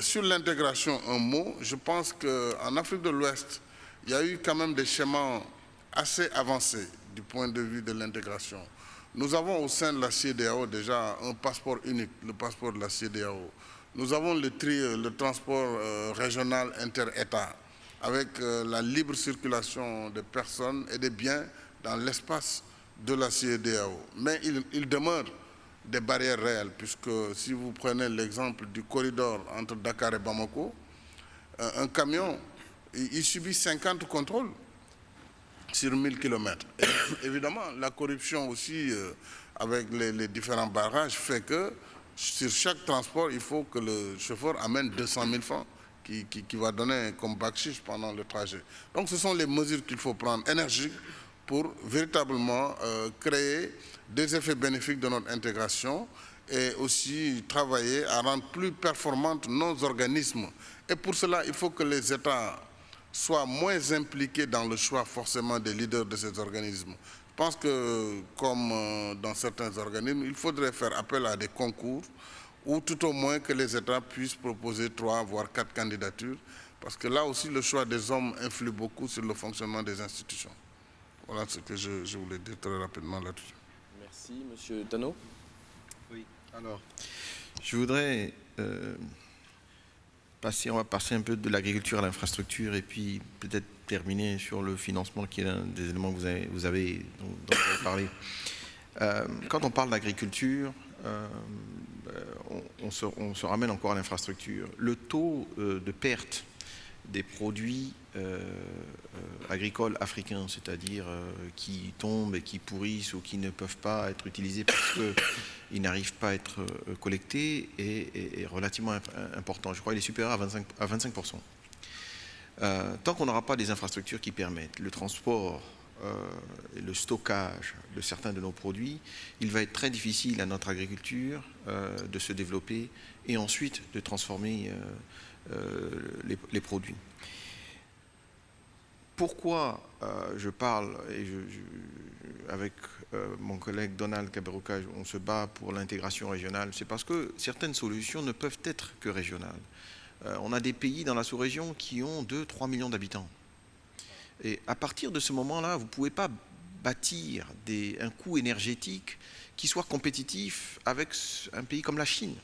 sur l'intégration, un mot, je pense qu'en Afrique de l'Ouest, il y a eu quand même des schémas assez avancés du point de vue de l'intégration. Nous avons au sein de la CDAO déjà un passeport unique, le passeport de la CDAO. Nous avons le, tri, le transport euh, régional inter-État avec euh, la libre circulation des personnes et des biens dans l'espace de la CDAO. Mais il, demeure des barrières réelles, puisque si vous prenez l'exemple du corridor entre Dakar et Bamako, un camion il subit 50 contrôles sur 1000 km. évidemment, la corruption aussi, euh, avec les, différents barrages, fait que sur chaque transport, il faut que le chauffeur amène 200 000 francs qui, qui, va donner comme backchiche pendant le trajet. Donc ce sont les mesures qu'il faut prendre énergiques pour véritablement euh, créer des effets bénéfiques de notre intégration et aussi travailler à rendre plus performantes nos organismes. Et pour cela, il faut que les États soient moins impliqués dans le choix forcément des leaders de ces organismes. Je pense que, comme euh, dans certains organismes, il faudrait faire appel à des concours ou tout au moins que les États puissent proposer trois, voire quatre candidatures, parce que là aussi, le choix des hommes influe beaucoup sur le fonctionnement des institutions. Voilà ce que je, voulais dire très rapidement là-dessus. Merci. Monsieur Tano Oui, alors, je voudrais euh, on va passer un peu de l'agriculture à l'infrastructure et puis peut-être terminer sur le financement qui est l'un des éléments que vous avez, dont, vous avez parlé. Euh, quand on parle d'agriculture, euh, on, se, on, se, ramène encore à l'infrastructure. Le taux de perte des produits euh, euh, agricoles africains, c'est-à-dire euh, qui tombent et qui pourrissent ou qui ne peuvent pas être utilisés parce qu'ils n'arrivent pas à être collectés, est, relativement important. Je crois qu'il est supérieur à 25%. tant qu'on n'aura pas des infrastructures qui permettent le transport et le stockage de certains de nos produits, il va être très difficile à notre agriculture de se développer et ensuite de transformer les, produits pourquoi euh, je parle, et avec euh, mon collègue Donald Kaberuka, on se bat pour l'intégration régionale, c'est parce que certaines solutions ne peuvent être que régionales. Euh, on a des pays dans la sous-région qui ont 2-3 millions d'habitants. Et à partir de ce moment-là, vous ne pouvez pas bâtir un coût énergétique qui soit compétitif avec un pays comme la Chine.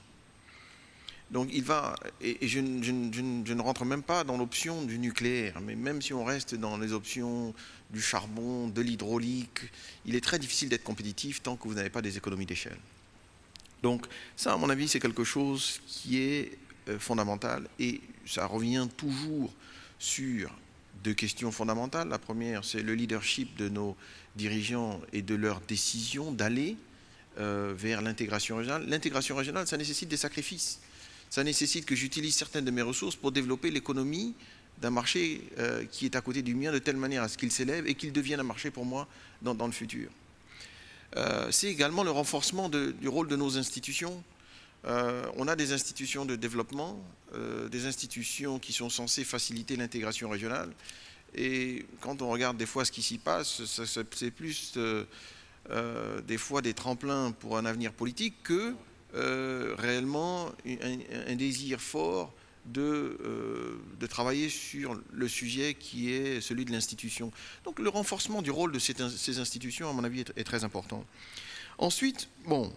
Donc il va, et, je, ne rentre même pas dans l'option du nucléaire, mais même si on reste dans les options du charbon, de l'hydraulique, il est très difficile d'être compétitif tant que vous n'avez pas des économies d'échelle. Donc ça, à mon avis, c'est quelque chose qui est euh, fondamental et ça revient toujours sur deux questions fondamentales. La première, c'est le leadership de nos dirigeants et de leur décision d'aller euh, vers l'intégration régionale. L'intégration régionale, ça nécessite des sacrifices ça nécessite que j'utilise certaines de mes ressources pour développer l'économie d'un marché euh, qui est à côté du mien de telle manière à ce qu'il s'élève et qu'il devienne un marché pour moi dans, le futur. Euh, c'est également le renforcement du rôle de nos institutions. Euh, on a des institutions de développement, des institutions qui sont censées faciliter l'intégration régionale. Et quand on regarde des fois ce qui s'y passe, c'est plus des fois des tremplins pour un avenir politique que euh, réellement un, désir fort de, euh, de, travailler sur le sujet qui est celui de l'institution. Donc le renforcement du rôle de ces, institutions, à mon avis, est, très important. Ensuite, bon,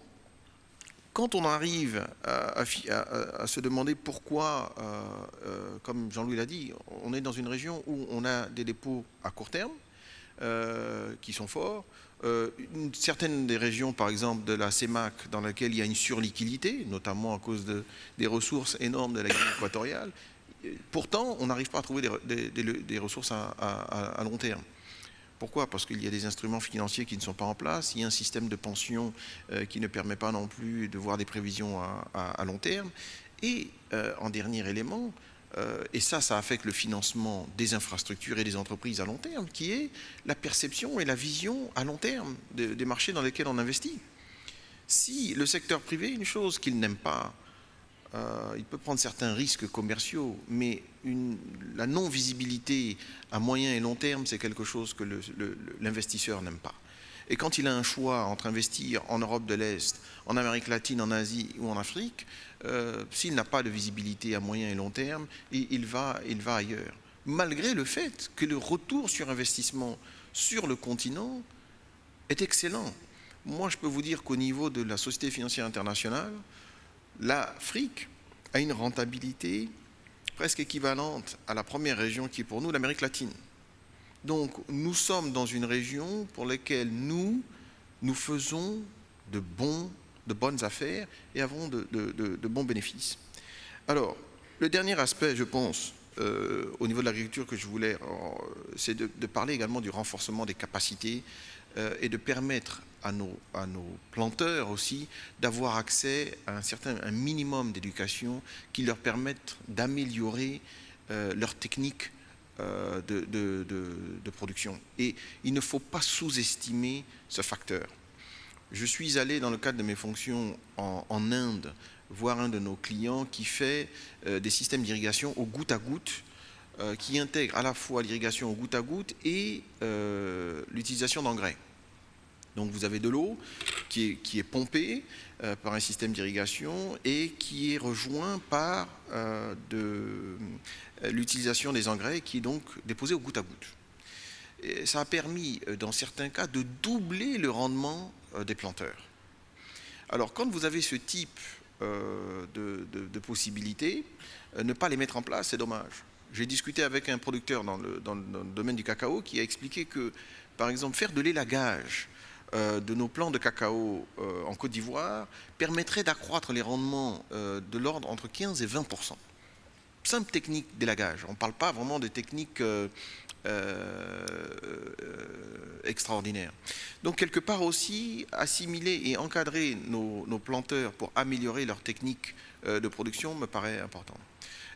quand on arrive à, à, se demander pourquoi, euh, comme Jean-Louis l'a dit, on est dans une région où on a des dépôts à court terme qui sont forts, euh, certaines des régions, par exemple de la CEMAC, dans laquelle il y a une surliquidité, notamment à cause de, des ressources énormes de la Guinée équatoriale, pourtant, on n'arrive pas à trouver des, ressources à, long terme. Pourquoi? Parce qu'il y a des instruments financiers qui ne sont pas en place, il y a un système de pension euh, qui ne permet pas non plus de voir des prévisions à, long terme. Et euh, en dernier élément, et ça, ça affecte le financement des infrastructures et des entreprises à long terme, qui est la perception et la vision à long terme des marchés dans lesquels on investit. Si le secteur privé, une chose qu'il n'aime pas, euh, il peut prendre certains risques commerciaux, mais la non-visibilité à moyen et long terme, c'est quelque chose que l'investisseur n'aime pas. Et quand il a un choix entre investir en Europe de l'Est, en Amérique latine, en Asie ou en Afrique, euh, s'il n'a pas de visibilité à moyen et long terme, il, va, il va ailleurs. Malgré le fait que le retour sur investissement sur le continent est excellent. Moi, je peux vous dire qu'au niveau de la Société financière internationale, l'Afrique a une rentabilité presque équivalente à la première région qui est pour nous l'Amérique latine. Donc nous sommes dans une région pour laquelle nous, nous faisons de, bons, de bonnes affaires et avons de, bons bénéfices. Alors, le dernier aspect, je pense, euh, au niveau de l'agriculture que je voulais, c'est de, parler également du renforcement des capacités euh, et de permettre à nos, planteurs aussi d'avoir accès à un certain un minimum d'éducation qui leur permette d'améliorer euh, leur technique euh, de, production. Et il ne faut pas sous-estimer ce facteur. Je suis allé dans le cadre de mes fonctions en, Inde voir un de nos clients qui fait euh, des systèmes d'irrigation au goutte à goutte qui intègre à la fois l'irrigation au goutte à goutte et l'utilisation d'engrais. Donc vous avez de l'eau qui est, pompée euh, par un système d'irrigation et qui est rejoint par euh, euh, l'utilisation des engrais qui est donc déposé au goutte à goutte. Ça a permis, dans certains cas, de doubler le rendement des planteurs. Alors quand vous avez ce type de, possibilités, ne pas les mettre en place, c'est dommage. J'ai discuté avec un producteur dans le, domaine du cacao qui a expliqué que, par exemple, faire de l'élagage euh, de nos plants de cacao euh, en Côte d'Ivoire permettrait d'accroître les rendements euh, de l'ordre entre 15 et 20% Simple technique d'élagage. On ne parle pas vraiment de techniques extraordinaires. Donc quelque part aussi, assimiler et encadrer nos, nos planteurs pour améliorer leur technique de production me paraît important.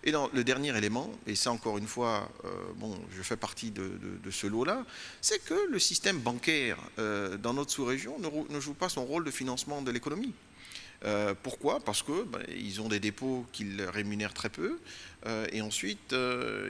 Et le dernier élément, et ça encore une fois, euh, bon, je fais partie de, ce lot-là, c'est que le système bancaire euh, dans notre sous-région ne, joue pas son rôle de financement de l'économie. Euh, pourquoi? Parce que ben, ont des dépôts qu'ils rémunèrent très peu, et ensuite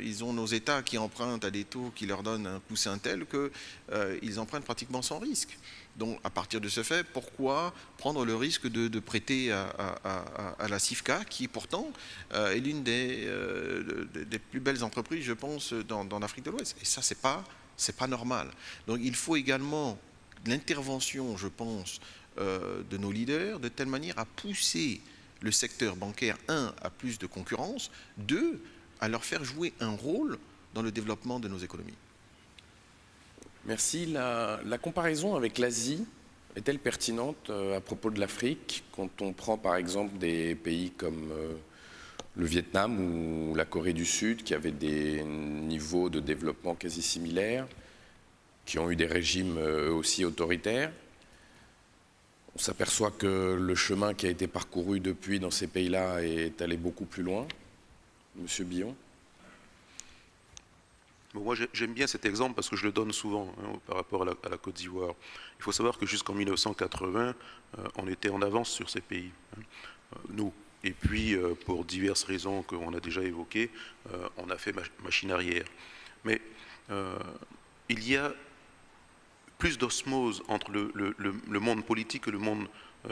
ils ont nos États qui empruntent à des taux qui leur donnent un coussin tel qu'ils empruntent pratiquement sans risque. Donc, à partir de ce fait, pourquoi prendre le risque de, prêter à, la CIFCA, qui pourtant euh, est l'une euh, des, plus belles entreprises, je pense, dans, l'Afrique de l'Ouest Et ça, c'est pas, pas normal. Donc, il faut également l'intervention, je pense, euh, de nos leaders, de telle manière à pousser le secteur bancaire, un, à plus de concurrence, deux, à leur faire jouer un rôle dans le développement de nos économies. Merci. La, comparaison avec l'Asie est-elle pertinente euh, à propos de l'Afrique quand on prend par exemple des pays comme euh, le Vietnam ou la Corée du Sud qui avaient des niveaux de développement quasi similaires, qui ont eu des régimes euh, aussi autoritaires? On s'aperçoit que le chemin qui a été parcouru depuis dans ces pays-là est allé beaucoup plus loin. Monsieur Billon? Moi, j'aime bien cet exemple parce que je le donne souvent hein, par rapport à la, Côte d'Ivoire. Il faut savoir que jusqu'en 1980, euh, on était en avance sur ces pays, hein, euh, nous. Et puis, euh, pour diverses raisons qu'on a déjà évoquées, on a fait machine arrière. Mais il y a plus d'osmose entre le, le, monde politique et le monde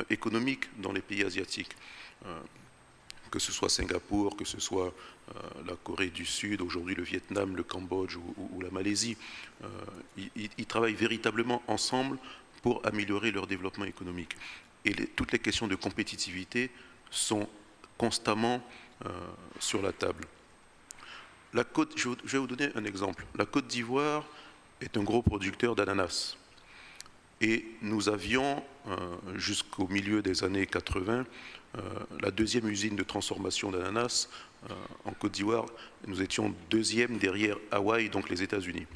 économique dans les pays asiatiques que ce soit Singapour, que ce soit euh, la Corée du Sud, aujourd'hui le Vietnam, le Cambodge ou, la Malaisie, euh, ils, travaillent véritablement ensemble pour améliorer leur développement économique. Et toutes les questions de compétitivité sont constamment euh, sur la table. Je vais vous donner un exemple. La Côte d'Ivoire est un gros producteur d'ananas. Et nous avions, jusqu'au milieu des années 80, euh, la deuxième usine de transformation d'ananas euh, en Côte d'Ivoire. Nous étions deuxième derrière Hawaï, donc les États-Unis.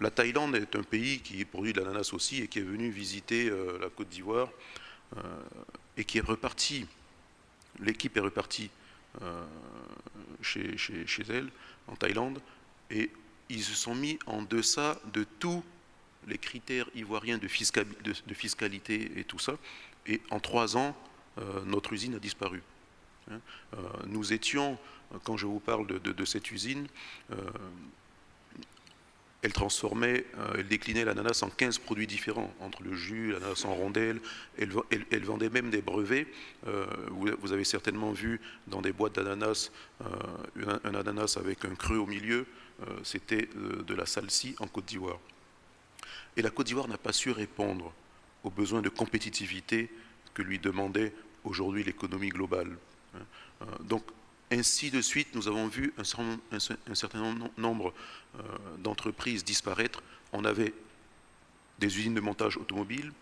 La Thaïlande est un pays qui produit de l'ananas aussi et qui est venu visiter euh, la Côte d'Ivoire et qui est reparti. L'équipe est repartie chez, chez, elle, en Thaïlande, et ils se sont mis en deçà de tous les critères ivoiriens de, fiscalité et tout ça. Et en trois ans, euh, notre usine a disparu. Hein. Euh, nous étions, quand je vous parle de, cette usine, euh, elle transformait, elle déclinait l'ananas en 15 produits différents, entre le jus, l'ananas en rondelles, elle, vendait même des brevets. vous, avez certainement vu dans des boîtes d'ananas un, ananas avec un creux au milieu, c'était de la salsie en Côte d'Ivoire. Et la Côte d'Ivoire n'a pas su répondre aux besoins de compétitivité que lui demandait aujourd'hui l'économie globale. Euh, donc, ainsi de suite, nous avons vu un certain nombre euh, d'entreprises disparaître. On avait des usines de montage automobile,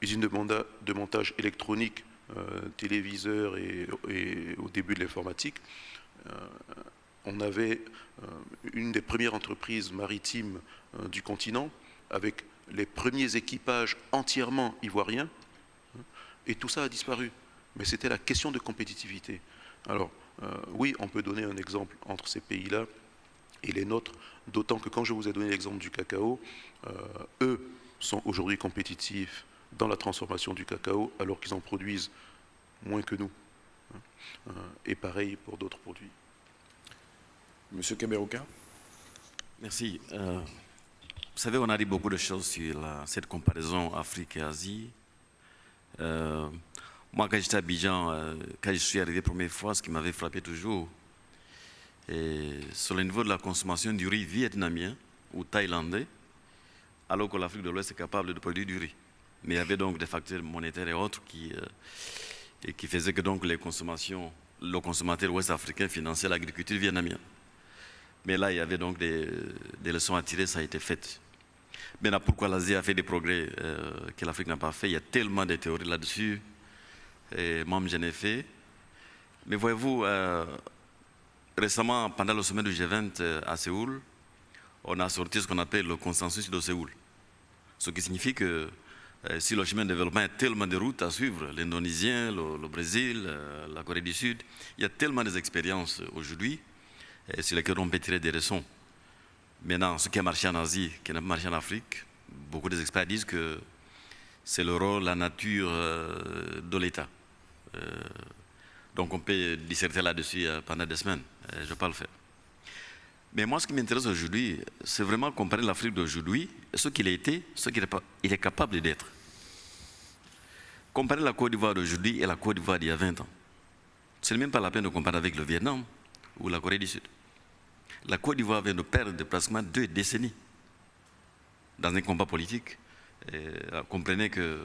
usines de, montage électronique, euh, téléviseurs et, au début de l'informatique. on avait une des premières entreprises maritimes du continent avec les premiers équipages entièrement ivoiriens, hein, et tout ça a disparu. Mais c'était la question de compétitivité. Alors, euh, oui, on peut donner un exemple entre ces pays-là et les nôtres, d'autant que quand je vous ai donné l'exemple du cacao, euh, eux sont aujourd'hui compétitifs dans la transformation du cacao alors qu'ils en produisent moins que nous. Hein. Euh, et pareil pour d'autres produits. Monsieur Kaberouka Merci. vous savez, on a dit beaucoup de choses sur cette comparaison Afrique et Asie. Moi, quand j'étais à Abidjan, euh, quand je suis arrivé la première fois, ce qui m'avait frappé toujours, sur le niveau de la consommation du riz vietnamien ou thaïlandais, alors que l'Afrique de l'Ouest est capable de produire du riz. Mais il y avait donc des facteurs monétaires et autres qui, euh, qui faisaient que donc les consommations, le consommateur ouest africain finançait l'agriculture vietnamienne. Mais là, il y avait donc des, leçons à tirer, ça a été fait. Maintenant, pourquoi l'Asie a fait des progrès euh, que l'Afrique n'a pas fait? Il y a tellement de théories là-dessus et ai fait. Mais voyez-vous, euh, récemment, pendant le sommet du G20 euh, à Séoul, on a sorti ce qu'on appelle le consensus de Séoul. Ce qui signifie que euh, si le chemin de développement a tellement de routes à suivre, l'Indonésien, le, Brésil, la Corée du Sud, il y a tellement d'expériences aujourd'hui sur lesquelles on peut tirer des leçons. Maintenant, ce qui a marché en Asie, qui n'a pas marché en Afrique, beaucoup d'experts disent que c'est le rôle, la nature de l'État. Euh, donc on peut disserter là-dessus euh, pendant des semaines. Euh, je ne vais pas le faire. Mais moi, ce qui m'intéresse aujourd'hui, c'est vraiment comparer l'Afrique d'aujourd'hui, ce qu'il a été, ce qu'il est, capable d'être. Comparer la Côte d'Ivoire d'aujourd'hui et la Côte d'Ivoire d'il y a 20 ans. Ce n'est même pas la peine de comparer avec le Vietnam ou la Corée du Sud. La Côte d'Ivoire vient de perdre pratiquement deux décennies dans un combat politique. comprenez que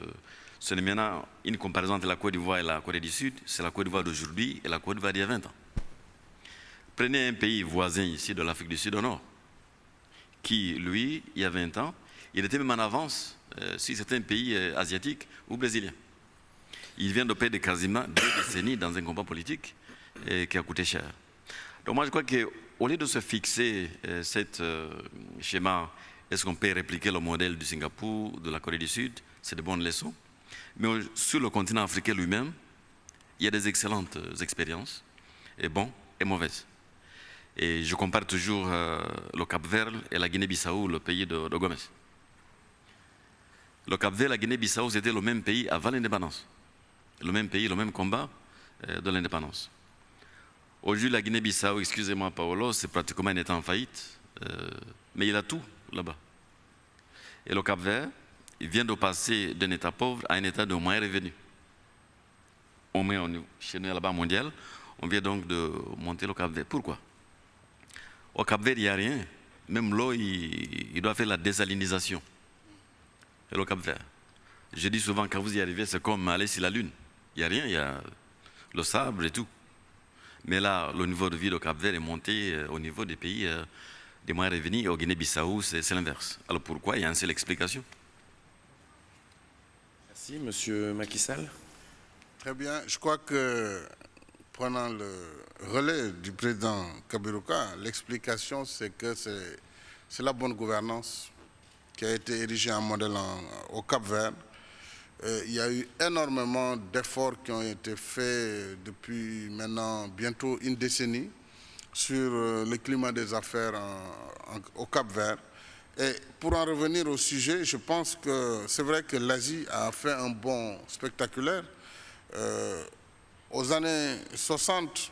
ce n'est maintenant une comparaison entre la Côte d'Ivoire et la Corée du Sud, c'est la Côte d'Ivoire d'aujourd'hui et la Côte d'Ivoire d'il y a 20 ans. Prenez un pays voisin ici de l'Afrique du Sud au nord, qui, lui, il y a 20 ans, il était même en avance euh, sur certains pays euh, asiatiques ou brésiliens. Il vient de perdre quasiment deux décennies dans un combat politique euh, qui a coûté cher. Donc moi je crois qu'au lieu de se fixer ce schéma, est-ce qu'on peut répliquer le modèle du Singapour, de la Corée du Sud, c'est de bonnes leçons. Mais sur le continent africain lui-même, il y a des excellentes expériences, et bonnes et mauvaises. Et je compare toujours euh, le Cap-Vert et la Guinée-Bissau, le pays de, de, Gomez. Le Cap-Vert et la Guinée-Bissau, c'était le même pays avant l'indépendance. Le même pays, le même combat euh, de l'indépendance. Aujourd'hui, la Guinée-Bissau, excusez-moi Paolo, c'est pratiquement un État en faillite, euh, mais il a tout là-bas. Et le Cap-Vert, vient de passer d'un État pauvre à un État de moins revenu. On met chez nous là-bas mondial, on vient donc de monter le Cap-Vert. Pourquoi? Au Cap-Vert, il n'y a rien. Même l'eau, il, doit faire la désalinisation. Et le Cap-Vert. Je dis souvent, quand vous y arrivez, c'est comme aller sur la Lune. Il n'y a rien, il y a le sable et tout. Mais là, le niveau de vie au Cap-Vert est monté euh, au niveau des pays euh, des moins revenus. Au Guinée-Bissau, c'est l'inverse. Alors pourquoi? Il y a une seule explication. Merci, Monsieur Macky Sall. Très bien. Je crois que, prenant le relais du président Kabiruka, l'explication, c'est que c'est la bonne gouvernance qui a été érigée en modèle au Cap-Vert. Euh, il y a eu énormément d'efforts qui ont été faits depuis maintenant bientôt une décennie sur euh, le climat des affaires au Cap-Vert. Et pour en revenir au sujet, je pense que c'est vrai que l'Asie a fait un bond spectaculaire. Euh, aux années 60,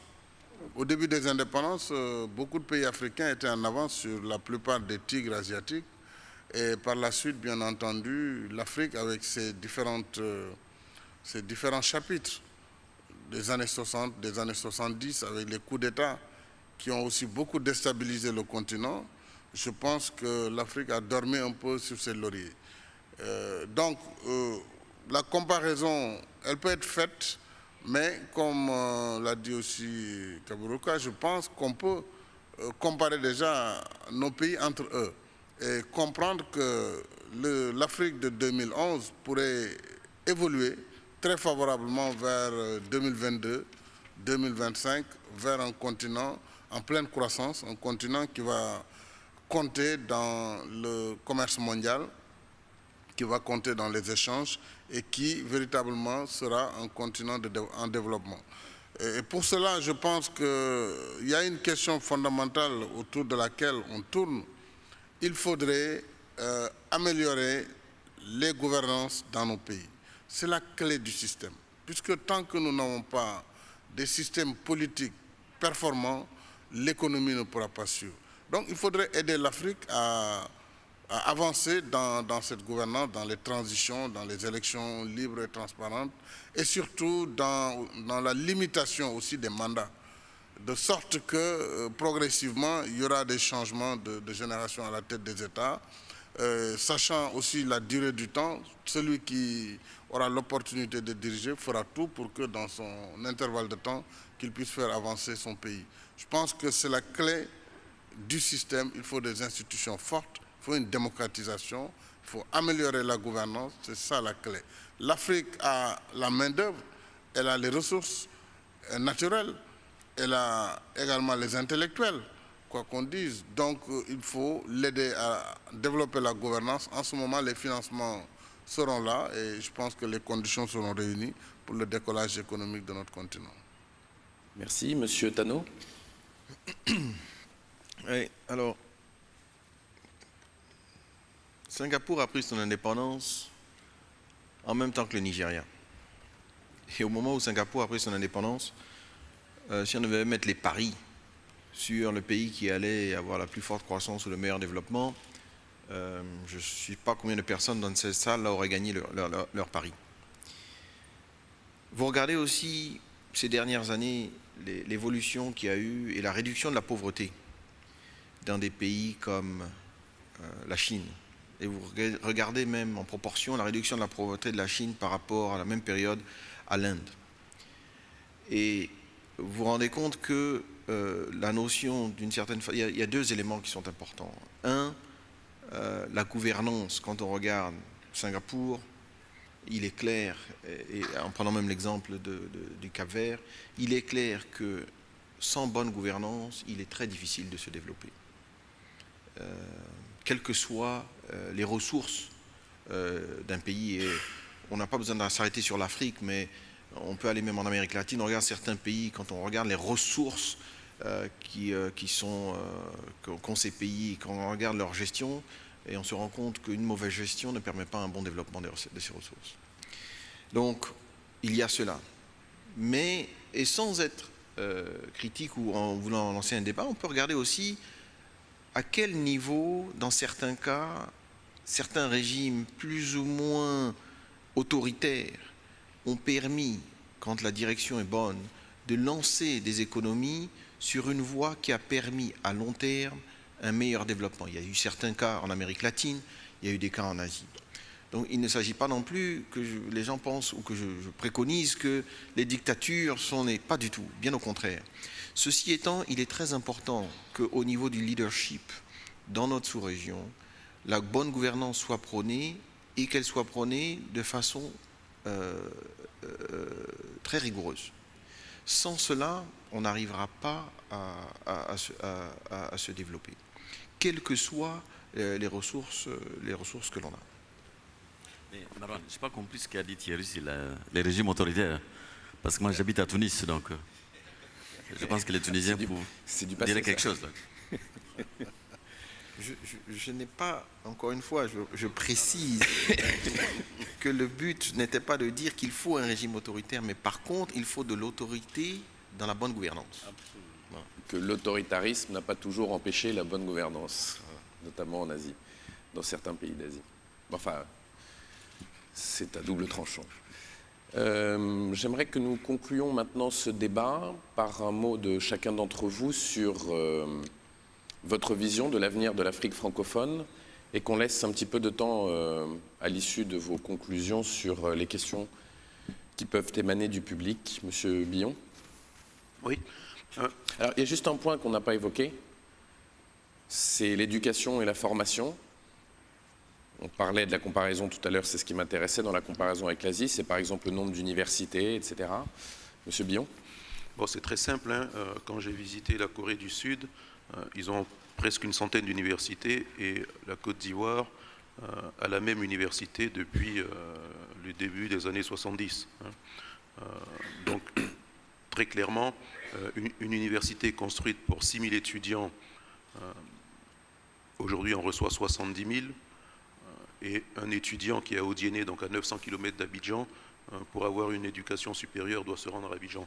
au début des indépendances, euh, beaucoup de pays africains étaient en avance sur la plupart des tigres asiatiques. Et par la suite, bien entendu, l'Afrique, avec ses, différentes, euh, ses différents chapitres des années 60, des années 70, avec les coups d'État qui ont aussi beaucoup déstabilisé le continent, je pense que l'Afrique a dormi un peu sur ses lauriers. Euh, donc, euh, la comparaison, elle peut être faite, mais comme euh, l'a dit aussi Kaburuka, je pense qu'on peut comparer déjà nos pays entre eux et comprendre que l'Afrique de 2011 pourrait évoluer très favorablement vers 2022, 2025, vers un continent en pleine croissance, un continent qui va compter dans le commerce mondial qui va compter dans les échanges et qui véritablement sera un continent en développement. Et pour cela, je pense qu'il y a une question fondamentale autour de laquelle on tourne. Il faudrait euh, améliorer les gouvernances dans nos pays. C'est la clé du système. Puisque tant que nous n'avons pas des systèmes politiques performants, l'économie ne pourra pas suivre. Donc il faudrait aider l'Afrique à, avancer dans, cette gouvernance, dans les transitions, dans les élections libres et transparentes, et surtout dans, la limitation aussi des mandats, de sorte que euh, progressivement, il y aura des changements de, génération à la tête des États, euh, sachant aussi la durée du temps, celui qui aura l'opportunité de diriger fera tout pour que dans son intervalle de temps, qu'il puisse faire avancer son pays. Je pense que c'est la clé du système. Il faut des institutions fortes, il faut une démocratisation, il faut améliorer la gouvernance, c'est ça la clé. L'Afrique a la main-d'œuvre, elle a les ressources naturelles, elle a également les intellectuels, quoi qu'on dise. Donc euh, il faut l'aider à développer la gouvernance. En ce moment, les financements seront là et je pense que les conditions seront réunies pour le décollage économique de notre continent. Merci. Monsieur Tano oui, alors, Singapour a pris son indépendance en même temps que le Nigeria. Et au moment où Singapour a pris son indépendance, euh, si on devait mettre les paris sur le pays qui allait avoir la plus forte croissance ou le meilleur développement, euh, je ne sais pas combien de personnes dans cette salle auraient gagné leur, leur pari. Vous regardez aussi ces dernières années l'évolution qu'il y a eu et la réduction de la pauvreté dans des pays comme euh, la Chine. Et vous regardez même en proportion la réduction de la pauvreté de la Chine par rapport à la même période à l'Inde. Et vous vous rendez compte que euh, la notion d'une certaine... Il, il, y a deux éléments qui sont importants. Un, euh, la gouvernance, quand on regarde Singapour, il est clair, et, en prenant même l'exemple du Cap Vert, il est clair que sans bonne gouvernance, il est très difficile de se développer. Euh, quelles que soient euh, les ressources euh, d'un pays. On n'a pas besoin de s'arrêter sur l'Afrique, mais on peut aller même en Amérique latine. On regarde certains pays, quand on regarde les ressources qui, sont qu'ont ces pays, quand on regarde leur gestion, et on se rend compte qu'une mauvaise gestion ne permet pas un bon développement de ces ressources. Donc, il y a cela. Mais, et sans être critique ou en voulant lancer un débat, on peut regarder aussi à quel niveau, dans certains cas, certains régimes plus ou moins autoritaires ont permis, quand la direction est bonne, de lancer des économies sur une voie qui a permis à long terme un meilleur développement? Il y a eu certains cas en Amérique latine, il y a eu des cas en Asie. Donc il ne s'agit pas non plus que les gens pensent ou que je, préconise que les dictatures sont pas du tout, bien au contraire. Ceci étant, il est très important qu'au niveau du leadership dans notre sous-région, la bonne gouvernance soit prônée et qu'elle soit prônée de façon euh, euh, très rigoureuse. Sans cela, on n'arrivera pas à, se, développer, quelles que soient euh, les ressources que l'on a. Mais je n'ai pas compris ce qu'a dit Thierry sur les régimes autoritaires. Parce que moi, j'habite à Tunis, donc je pense que les Tunisiens diraient quelque chose. Je, n'ai pas, encore une fois, je, précise que le but n'était pas de dire qu'il faut un régime autoritaire, mais par contre, il faut de l'autorité dans la bonne gouvernance. Que l'autoritarisme n'a pas toujours empêché la bonne gouvernance, notamment en Asie, dans certains pays d'Asie. Enfin, c'est à double tranchant. Euh, j'aimerais que nous concluions maintenant ce débat par un mot de chacun d'entre vous sur euh, votre vision de l'avenir de l'Afrique francophone et qu'on laisse un petit peu de temps euh, à l'issue de vos conclusions sur les questions qui peuvent émaner du public. Monsieur Billon Oui. Alors, il y a juste un point qu'on n'a pas évoqué, c'est l'éducation et la formation. On parlait de la comparaison tout à l'heure, c'est ce qui m'intéressait dans la comparaison avec l'Asie, c'est par exemple le nombre d'universités, etc. Monsieur Billon? Bon, c'est très simple. Hein. Euh, quand j'ai visité la Corée du Sud, euh, ils ont presque une centaine d'universités et la Côte d'Ivoire, à la même université depuis le début des années 70. Hein. donc, très clairement, une, université construite pour 6 000 étudiants, aujourd'hui on reçoit 70 000, et un étudiant qui est à Odiéné, donc à 900 km d'Abidjan, pour avoir une éducation supérieure doit se rendre à Abidjan.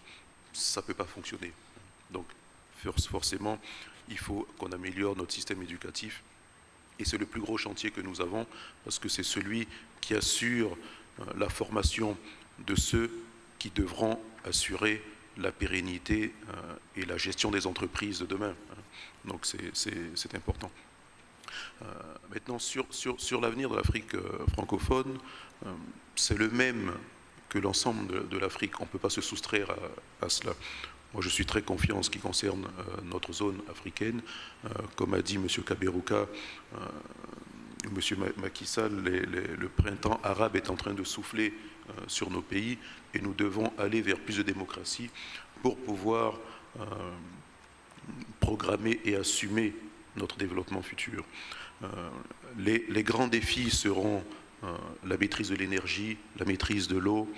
Ça ne peut pas fonctionner. Donc, forcément, il faut qu'on améliore notre système éducatif. Et c'est le plus gros chantier que nous avons, parce que c'est celui qui assure euh, la formation de ceux qui devront assurer la pérennité euh, et la gestion des entreprises de demain. Donc c'est important. Euh, maintenant, sur, l'avenir de l'Afrique francophone, c'est le même que l'ensemble de, l'Afrique. On ne peut pas se soustraire à cela. Moi, je suis très confiant en ce qui concerne euh, notre zone africaine. Euh, comme a dit M. Kaberuka, euh, M. Macky Sall, le printemps arabe est en train de souffler sur nos pays et nous devons aller vers plus de démocratie pour pouvoir programmer et assumer notre développement futur. Les, les, grands défis seront la maîtrise de l'énergie, la maîtrise de l'eau,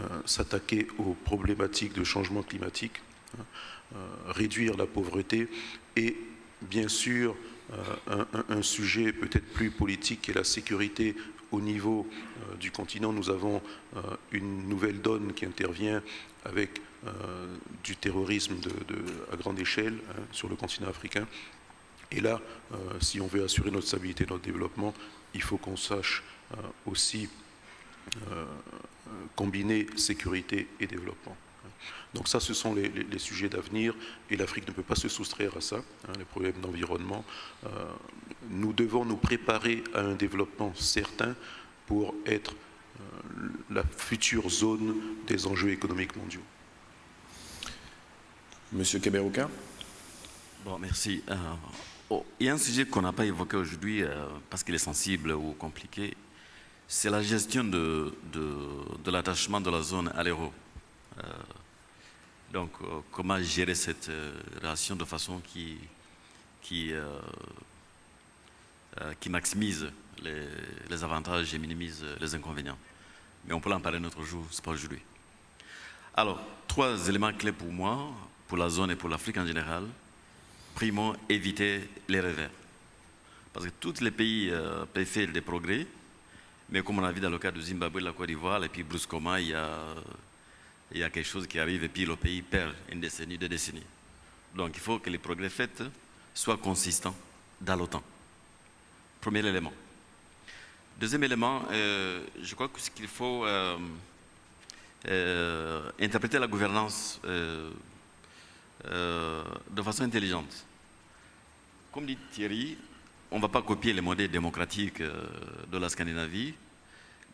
euh, s'attaquer aux problématiques de changement climatique, hein, euh, réduire la pauvreté et bien sûr euh, un, sujet peut-être plus politique qui est la sécurité au niveau du continent. Nous avons une nouvelle donne qui intervient avec du terrorisme à grande échelle hein, sur le continent africain. Et là, si on veut assurer notre stabilité, notre développement, il faut qu'on sache aussi combiner sécurité et développement. Donc ça, ce sont les, sujets d'avenir et l'Afrique ne peut pas se soustraire à ça, hein, les problèmes d'environnement. Euh, nous devons nous préparer à un développement certain pour être euh, la future zone des enjeux économiques mondiaux. Monsieur Keberouka Bon, merci. Euh, oh, il y a un sujet qu'on n'a pas évoqué aujourd'hui parce qu'il est sensible ou compliqué c'est la gestion de, l'attachement de la zone à l'euro. Euh, donc, euh, comment gérer cette euh, relation de façon qui, maximise les, avantages et minimise les inconvénients. Mais on peut en parler notre jour, c'est pas aujourd'hui. Alors, trois éléments clés pour moi, pour la zone et pour l'Afrique en général. Primo, éviter les revers. Parce que tous les pays peuvent faire des progrès, mais comme on a vu dans le cas du Zimbabwe, de la Côte d'Ivoire, et puis brusquement, il y, a, il y a quelque chose qui arrive et puis le pays perd une décennie, deux décennies. Donc il faut que les progrès faits soient consistants dans l'OTAN. Premier élément. Deuxième élément, euh, je crois que ce qu'il faut euh, euh, interpréter la gouvernance de façon intelligente. Comme dit Thierry, on ne va pas copier les modèles démocratiques euh, de la Scandinavie,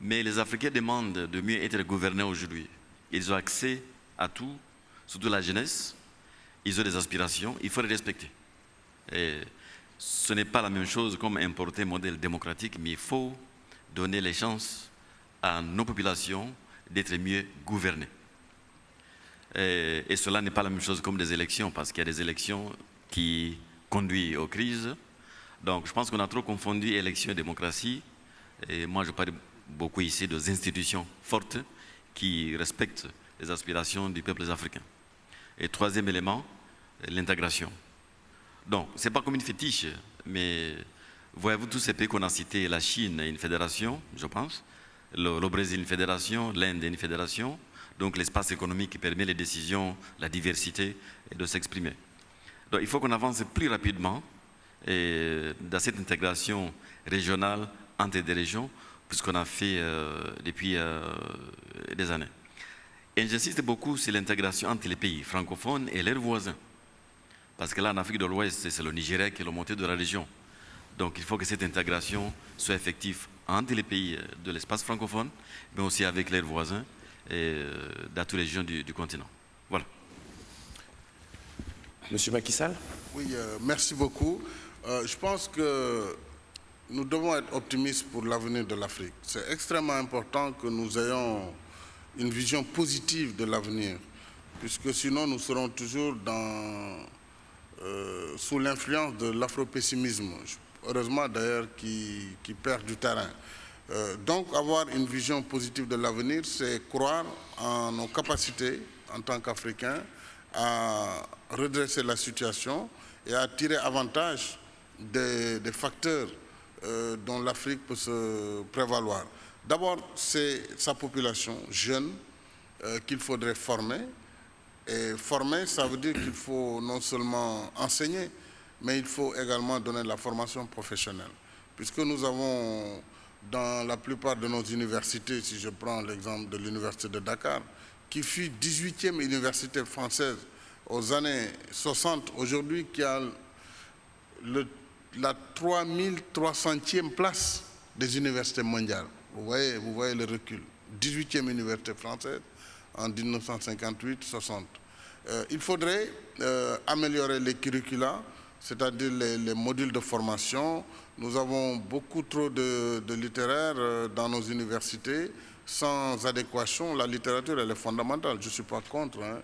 mais les Africains demandent de mieux être gouvernés aujourd'hui. Ils ont accès à tout, surtout la jeunesse, ils ont des aspirations, il faut les respecter. Ce n'est pas la même chose comme importer un modèle démocratique, mais il faut donner les chances à nos populations d'être mieux gouvernées. Et, cela n'est pas la même chose comme des élections, parce qu'il y a des élections qui conduisent aux crises, donc je pense qu'on a trop confondu élection et démocratie. Et moi, je parle beaucoup ici des institutions fortes qui respectent les aspirations du peuple africain. Et troisième élément, l'intégration. Donc, ce n'est pas comme une fétiche, mais voyez-vous tous ces pays qu'on a cités, la Chine est une fédération, je pense, le, le Brésil une fédération, l'Inde une fédération, donc l'espace économique qui permet les décisions, la diversité et de s'exprimer. Donc il faut qu'on avance plus rapidement et dans cette intégration régionale entre des régions, puisqu'on a fait euh, depuis euh, des années. Et j'insiste beaucoup sur l'intégration entre les pays francophones et leurs voisins. Parce que là, en Afrique de l'Ouest, c'est le Nigeria qui est le moteur de la région. Donc il faut que cette intégration soit effective entre les pays de l'espace francophone, mais aussi avec leurs voisins et euh, dans toutes les régions du, continent. Voilà. Monsieur Macky Sall Oui, merci beaucoup. Euh, je pense que nous devons être optimistes pour l'avenir de l'Afrique. C'est extrêmement important que nous ayons une vision positive de l'avenir, puisque sinon nous serons toujours dans, euh, sous l'influence de l'afropessimisme. heureusement d'ailleurs, qui, qui perd du terrain. Euh, donc avoir une vision positive de l'avenir, c'est croire en nos capacités en tant qu'Africains à redresser la situation et à tirer avantage des, facteurs euh, dont l'Afrique peut se prévaloir. D'abord, c'est sa population jeune euh, qu'il faudrait former. Et former, ça veut dire qu'il faut non seulement enseigner, mais il faut également donner la formation professionnelle. Puisque nous avons dans la plupart de nos universités, si je prends l'exemple de l'université de Dakar, qui fut 18e université française aux années 60, aujourd'hui qui a la 3300e place des universités mondiales. Vous voyez, vous voyez le recul. 18e université française en 1958-60. Euh, il faudrait euh, améliorer les curricula, c'est-à-dire les, modules de formation. Nous avons beaucoup trop de, de littéraires euh, dans nos universités. Sans adéquation, la littérature, elle est fondamentale. Je ne suis pas contre, hein.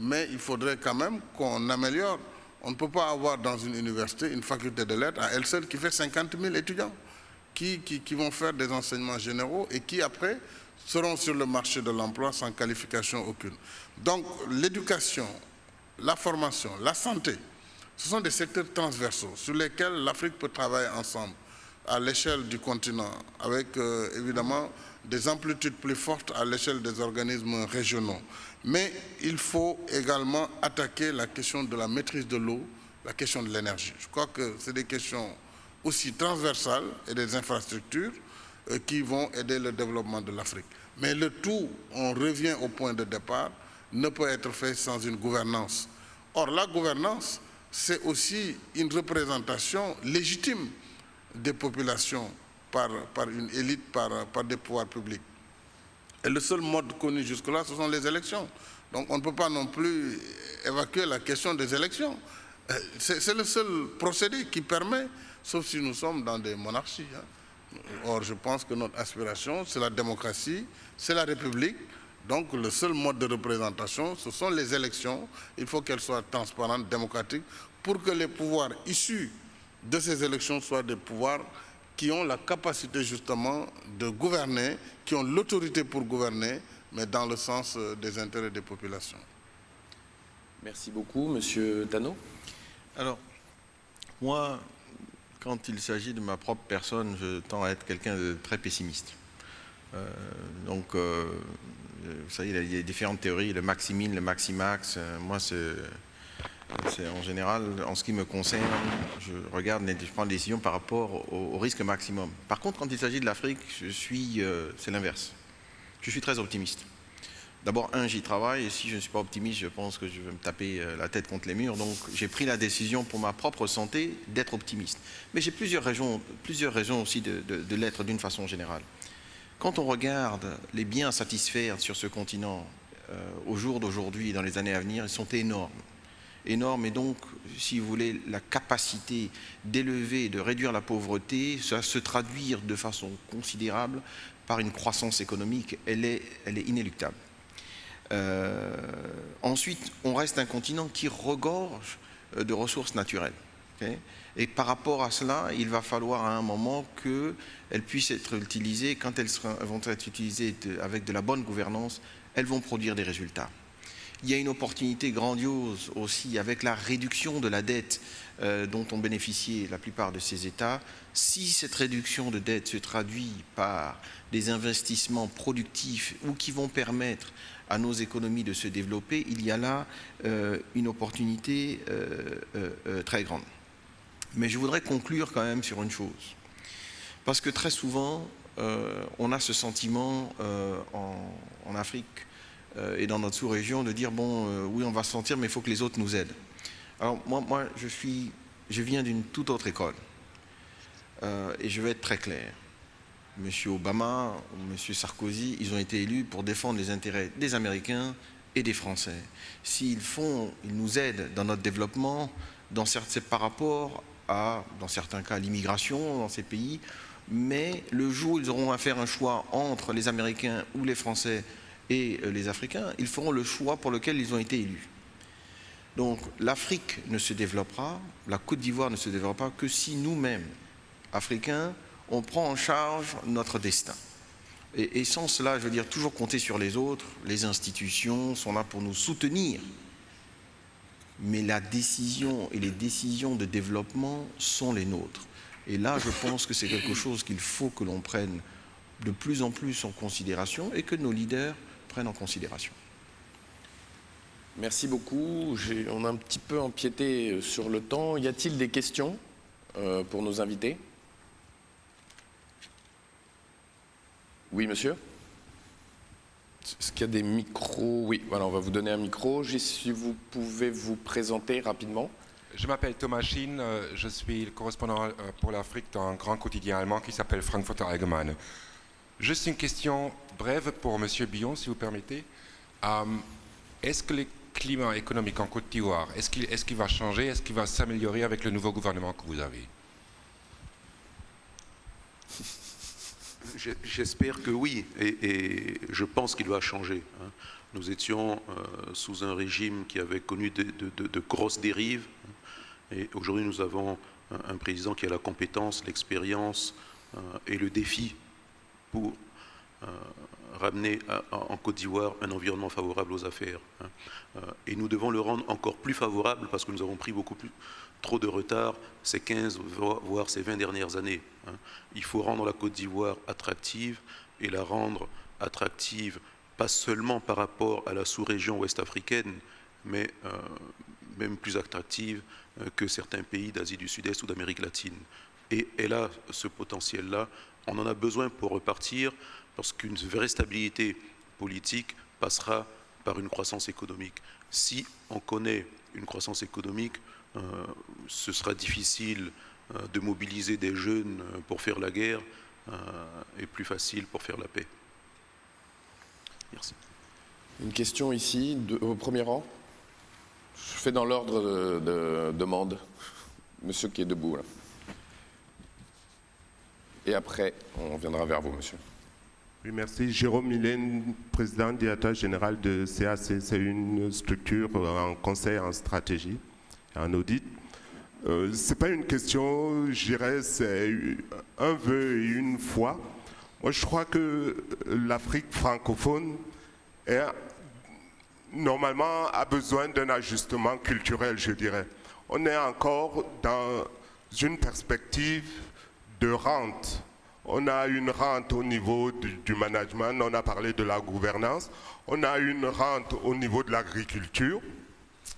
mais il faudrait quand même qu'on améliore. On ne peut pas avoir dans une université une faculté de lettres à elle seule qui fait 50 000 étudiants qui, qui vont faire des enseignements généraux et qui après seront sur le marché de l'emploi sans qualification aucune. Donc l'éducation, la formation, la santé, ce sont des secteurs transversaux sur lesquels l'Afrique peut travailler ensemble à l'échelle du continent, avec euh, évidemment des amplitudes plus fortes à l'échelle des organismes régionaux. Mais il faut également attaquer la question de la maîtrise de l'eau, la question de l'énergie. Je crois que c'est des questions aussi transversales et des infrastructures euh, qui vont aider le développement de l'Afrique. Mais le tout, on revient au point de départ, ne peut être fait sans une gouvernance. Or, la gouvernance, c'est aussi une représentation légitime des populations par, une élite, par, par, des pouvoirs publics. Et le seul mode connu jusque-là, ce sont les élections. Donc on ne peut pas non plus évacuer la question des élections. Euh, c'est le seul procédé qui permet, sauf si nous sommes dans des monarchies. Hein. Or, je pense que notre aspiration, c'est la démocratie, c'est la République, donc le seul mode de représentation, ce sont les élections. Il faut qu'elles soient transparentes, démocratiques, pour que les pouvoirs issus de ces élections soient des pouvoirs qui ont la capacité justement de gouverner, qui ont l'autorité pour gouverner, mais dans le sens euh, des intérêts des populations. Merci beaucoup. Monsieur Tano Alors, moi, quand il s'agit de ma propre personne, je tends à être quelqu'un de très pessimiste. Euh, donc, euh, vous savez, il y a différentes théories, le maximine, le maximax. Euh, moi, c'est en général, en ce qui me concerne, je regarde, je prends des décisions par rapport au, risque maximum. Par contre, quand il s'agit de l'Afrique, je suis, c'est l'inverse. Je suis très optimiste. D'abord, un, j'y travaille, et si je ne suis pas optimiste, je pense que je vais me taper la tête contre les murs. Donc, j'ai pris la décision pour ma propre santé d'être optimiste. Mais j'ai plusieurs raisons, plusieurs raisons aussi de l'être d'une façon générale. Quand on regarde les biens à satisfaire sur ce continent euh, au jour d'aujourd'hui et dans les années à venir, ils sont énormes. Énormes et donc, si vous voulez, la capacité d'élever, de réduire la pauvreté, ça se traduire de façon considérable par une croissance économique, elle est, elle est inéluctable. Euh, ensuite, on reste un continent qui regorge euh, de ressources naturelles. Et par rapport à cela, il va falloir à un moment qu'elles puissent être utilisées. Quand elles vont être utilisées avec de la bonne gouvernance, elles vont produire des résultats. Il y a une opportunité grandiose aussi avec la réduction de la dette euh, dont ont bénéficié la plupart de ces États. Si cette réduction de dette se traduit par des investissements productifs ou qui vont permettre à nos économies de se développer, il y a là euh, une opportunité euh, très grande. Mais je voudrais conclure quand même sur une chose. Parce que très souvent, euh, on a ce sentiment euh, en, Afrique euh, et dans notre sous-région de dire, bon, oui, on va se sentir, mais il faut que les autres nous aident. Alors moi, je, suis, je viens d'une toute autre école. et je vais être très clair. Monsieur Obama, Monsieur Sarkozy, ils ont été élus pour défendre les intérêts des Américains et des Français. S'ils font, ils nous aident dans notre développement, dans certains, par rapport dans certains cas, l'immigration dans ces pays, mais le jour où ils auront à faire un choix entre les Américains ou les Français et euh, les Africains, ils feront le choix pour lequel ils ont été élus. Donc l'Afrique ne se développera, la Côte d'Ivoire ne se développera que si nous-mêmes, africains, on prend en charge notre destin. Et, sans cela, je veux dire, toujours compter sur les autres, les institutions sont là pour nous soutenir. Mais la décision et les décisions de développement sont les nôtres. Et là, je pense que c'est quelque chose qu'il faut que l'on prenne de plus en plus en considération et que nos leaders prennent en considération. Merci beaucoup. On a un petit peu empiété euh, sur le temps. Y a-t-il des questions euh, pour nos invités? Oui, monsieur? Est-ce qu'il y a des micros? Oui, voilà, on va vous donner un micro. Si vous pouvez vous présenter rapidement. Je m'appelle Thomas Schien, euh, je suis le correspondant pour l'Afrique dans un grand quotidien allemand qui s'appelle Frankfurter Allgemeine. Juste une question brève pour Monsieur Billon, si vous permettez. Est-ce que les climat économique en Côte d'Ivoire, est-ce qu'il est va changer? Est-ce qu'il va s'améliorer avec le nouveau gouvernement que vous avez? J'espère que oui, et, je pense qu'il va changer. Hein. Nous étions euh, sous un régime qui avait connu de, grosses dérives, hein. et aujourd'hui nous avons un, président qui a la compétence, l'expérience euh, et le défi pour euh, ramener en Côte d'Ivoire un environnement favorable aux affaires. Hein. Et nous devons le rendre encore plus favorable parce que nous avons pris beaucoup plus, trop de retard ces 15, voire ces 20 dernières années. Hein. Il faut rendre la Côte d'Ivoire attractive et la rendre attractive pas seulement par rapport à la sous-région ouest-africaine, mais euh, même plus attractive euh, que certains pays d'Asie du Sud-Est ou d'Amérique latine. Et elle a ce potentiel-là. On en a besoin pour repartir parce qu'une vraie stabilité politique passera par une croissance économique. Si on connaît une croissance économique, ce sera difficile euh, de mobiliser des jeunes euh, pour faire la guerre et plus facile pour faire la paix. Merci. Une question ici, au premier rang. Je fais dans l'ordre de, demande. Monsieur qui est debout là. Et après, on viendra vers vous, monsieur. Oui, merci. Jérôme Mylène, président directeur général de CAC. C'est une structure en conseil en stratégie, en audit. Euh, Ce n'est pas une question, je dirais, c'est un vœu et une foi. Moi, je crois que l'Afrique francophone est, normalement a besoin d'un ajustement culturel, je dirais. On est encore dans une perspective de rente on a une rente au niveau du, management, on a parlé de la gouvernance, on a une rente au niveau de l'agriculture.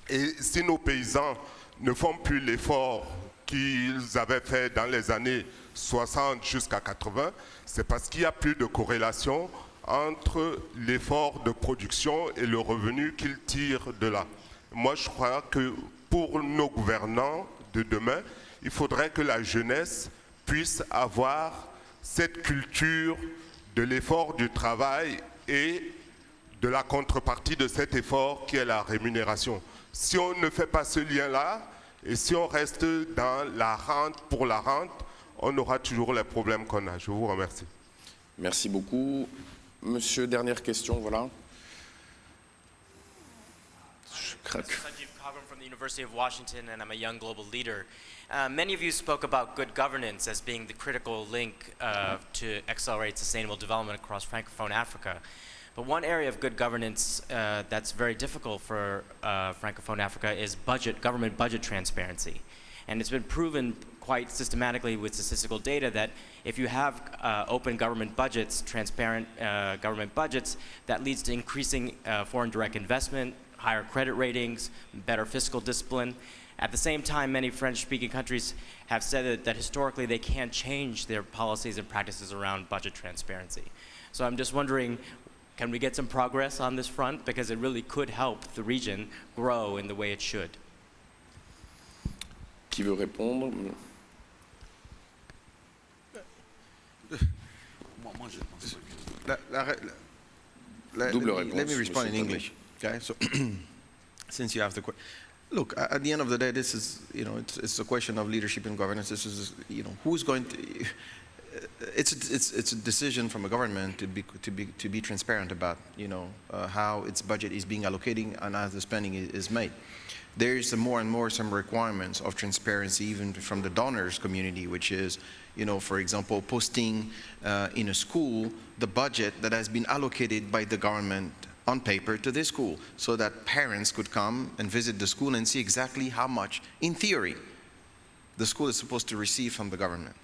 Et si nos paysans ne font plus l'effort qu'ils avaient fait dans les années 60 jusqu'à 80, c'est parce qu'il n'y a plus de corrélation entre l'effort de production et le revenu qu'ils tirent de là. Moi, je crois que pour nos gouvernants de demain, il faudrait que la jeunesse puisse avoir cette culture de l'effort du travail et de la contrepartie de cet effort qui est la rémunération. Si on ne fait pas ce lien-là, et si on reste dans la rente pour la rente, on aura toujours les problèmes qu'on a. Je vous remercie. Merci beaucoup. Monsieur, dernière question, voilà. Je craque. University of Washington and I'm a young global leader. Uh, many of you spoke about good governance as being the critical link uh, to accelerate sustainable development across Francophone Africa. But one area of good governance uh, that's very difficult for uh, Francophone Africa is budget, government budget transparency. And it's been proven quite systematically with statistical data that if you have uh, open government budgets, transparent uh, government budgets, that leads to increasing foreign direct investment, higher credit ratings, better fiscal discipline, at the same time, many French-speaking countries have said that, that, historically they can't change their policies and practices around budget transparency. So I'm just wondering, can we get some progress on this front? Because it really could help the region grow in the way it should. Qui veut répondre let me respond in English. Okay, so since you have the question. Look, at the end of the day, this is, you know, it's, it's a question of leadership and governance. This is, you know, who's going to, it's a, it's, it's a decision from a government to be, to be, to be transparent about, you know, uh, how its budget is being allocated and how the spending is, is made. There's more and more some requirements of transparency even from the donors community, which is, you know, for example, posting uh, in a school the budget that has been allocated by the government on paper to this school so that parents could come and visit the school and see exactly how much, in theory, the school is supposed to receive from the government.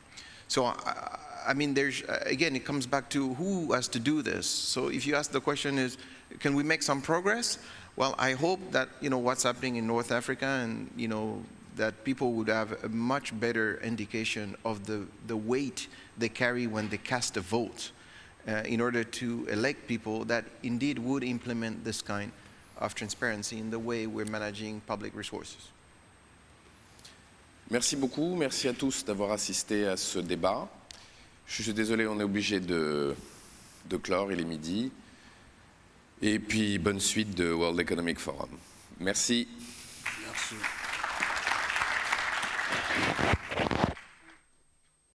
So, I, I mean, there's, again, it comes back to who has to do this. So if you ask the question is, can we make some progress? Well, I hope that, you know, what's happening in North Africa and, you know, that people would have a much better indication of the, the weight they carry when they cast a vote uh, in order to elect people that indeed would implement this kind of transparency in the way we're managing public resources. Merci beaucoup, merci à tous d'avoir assisté à ce débat. Je suis désolé, on est obligé de, clore, il est midi. Et puis, bonne suite de World Economic Forum. Merci. Merci.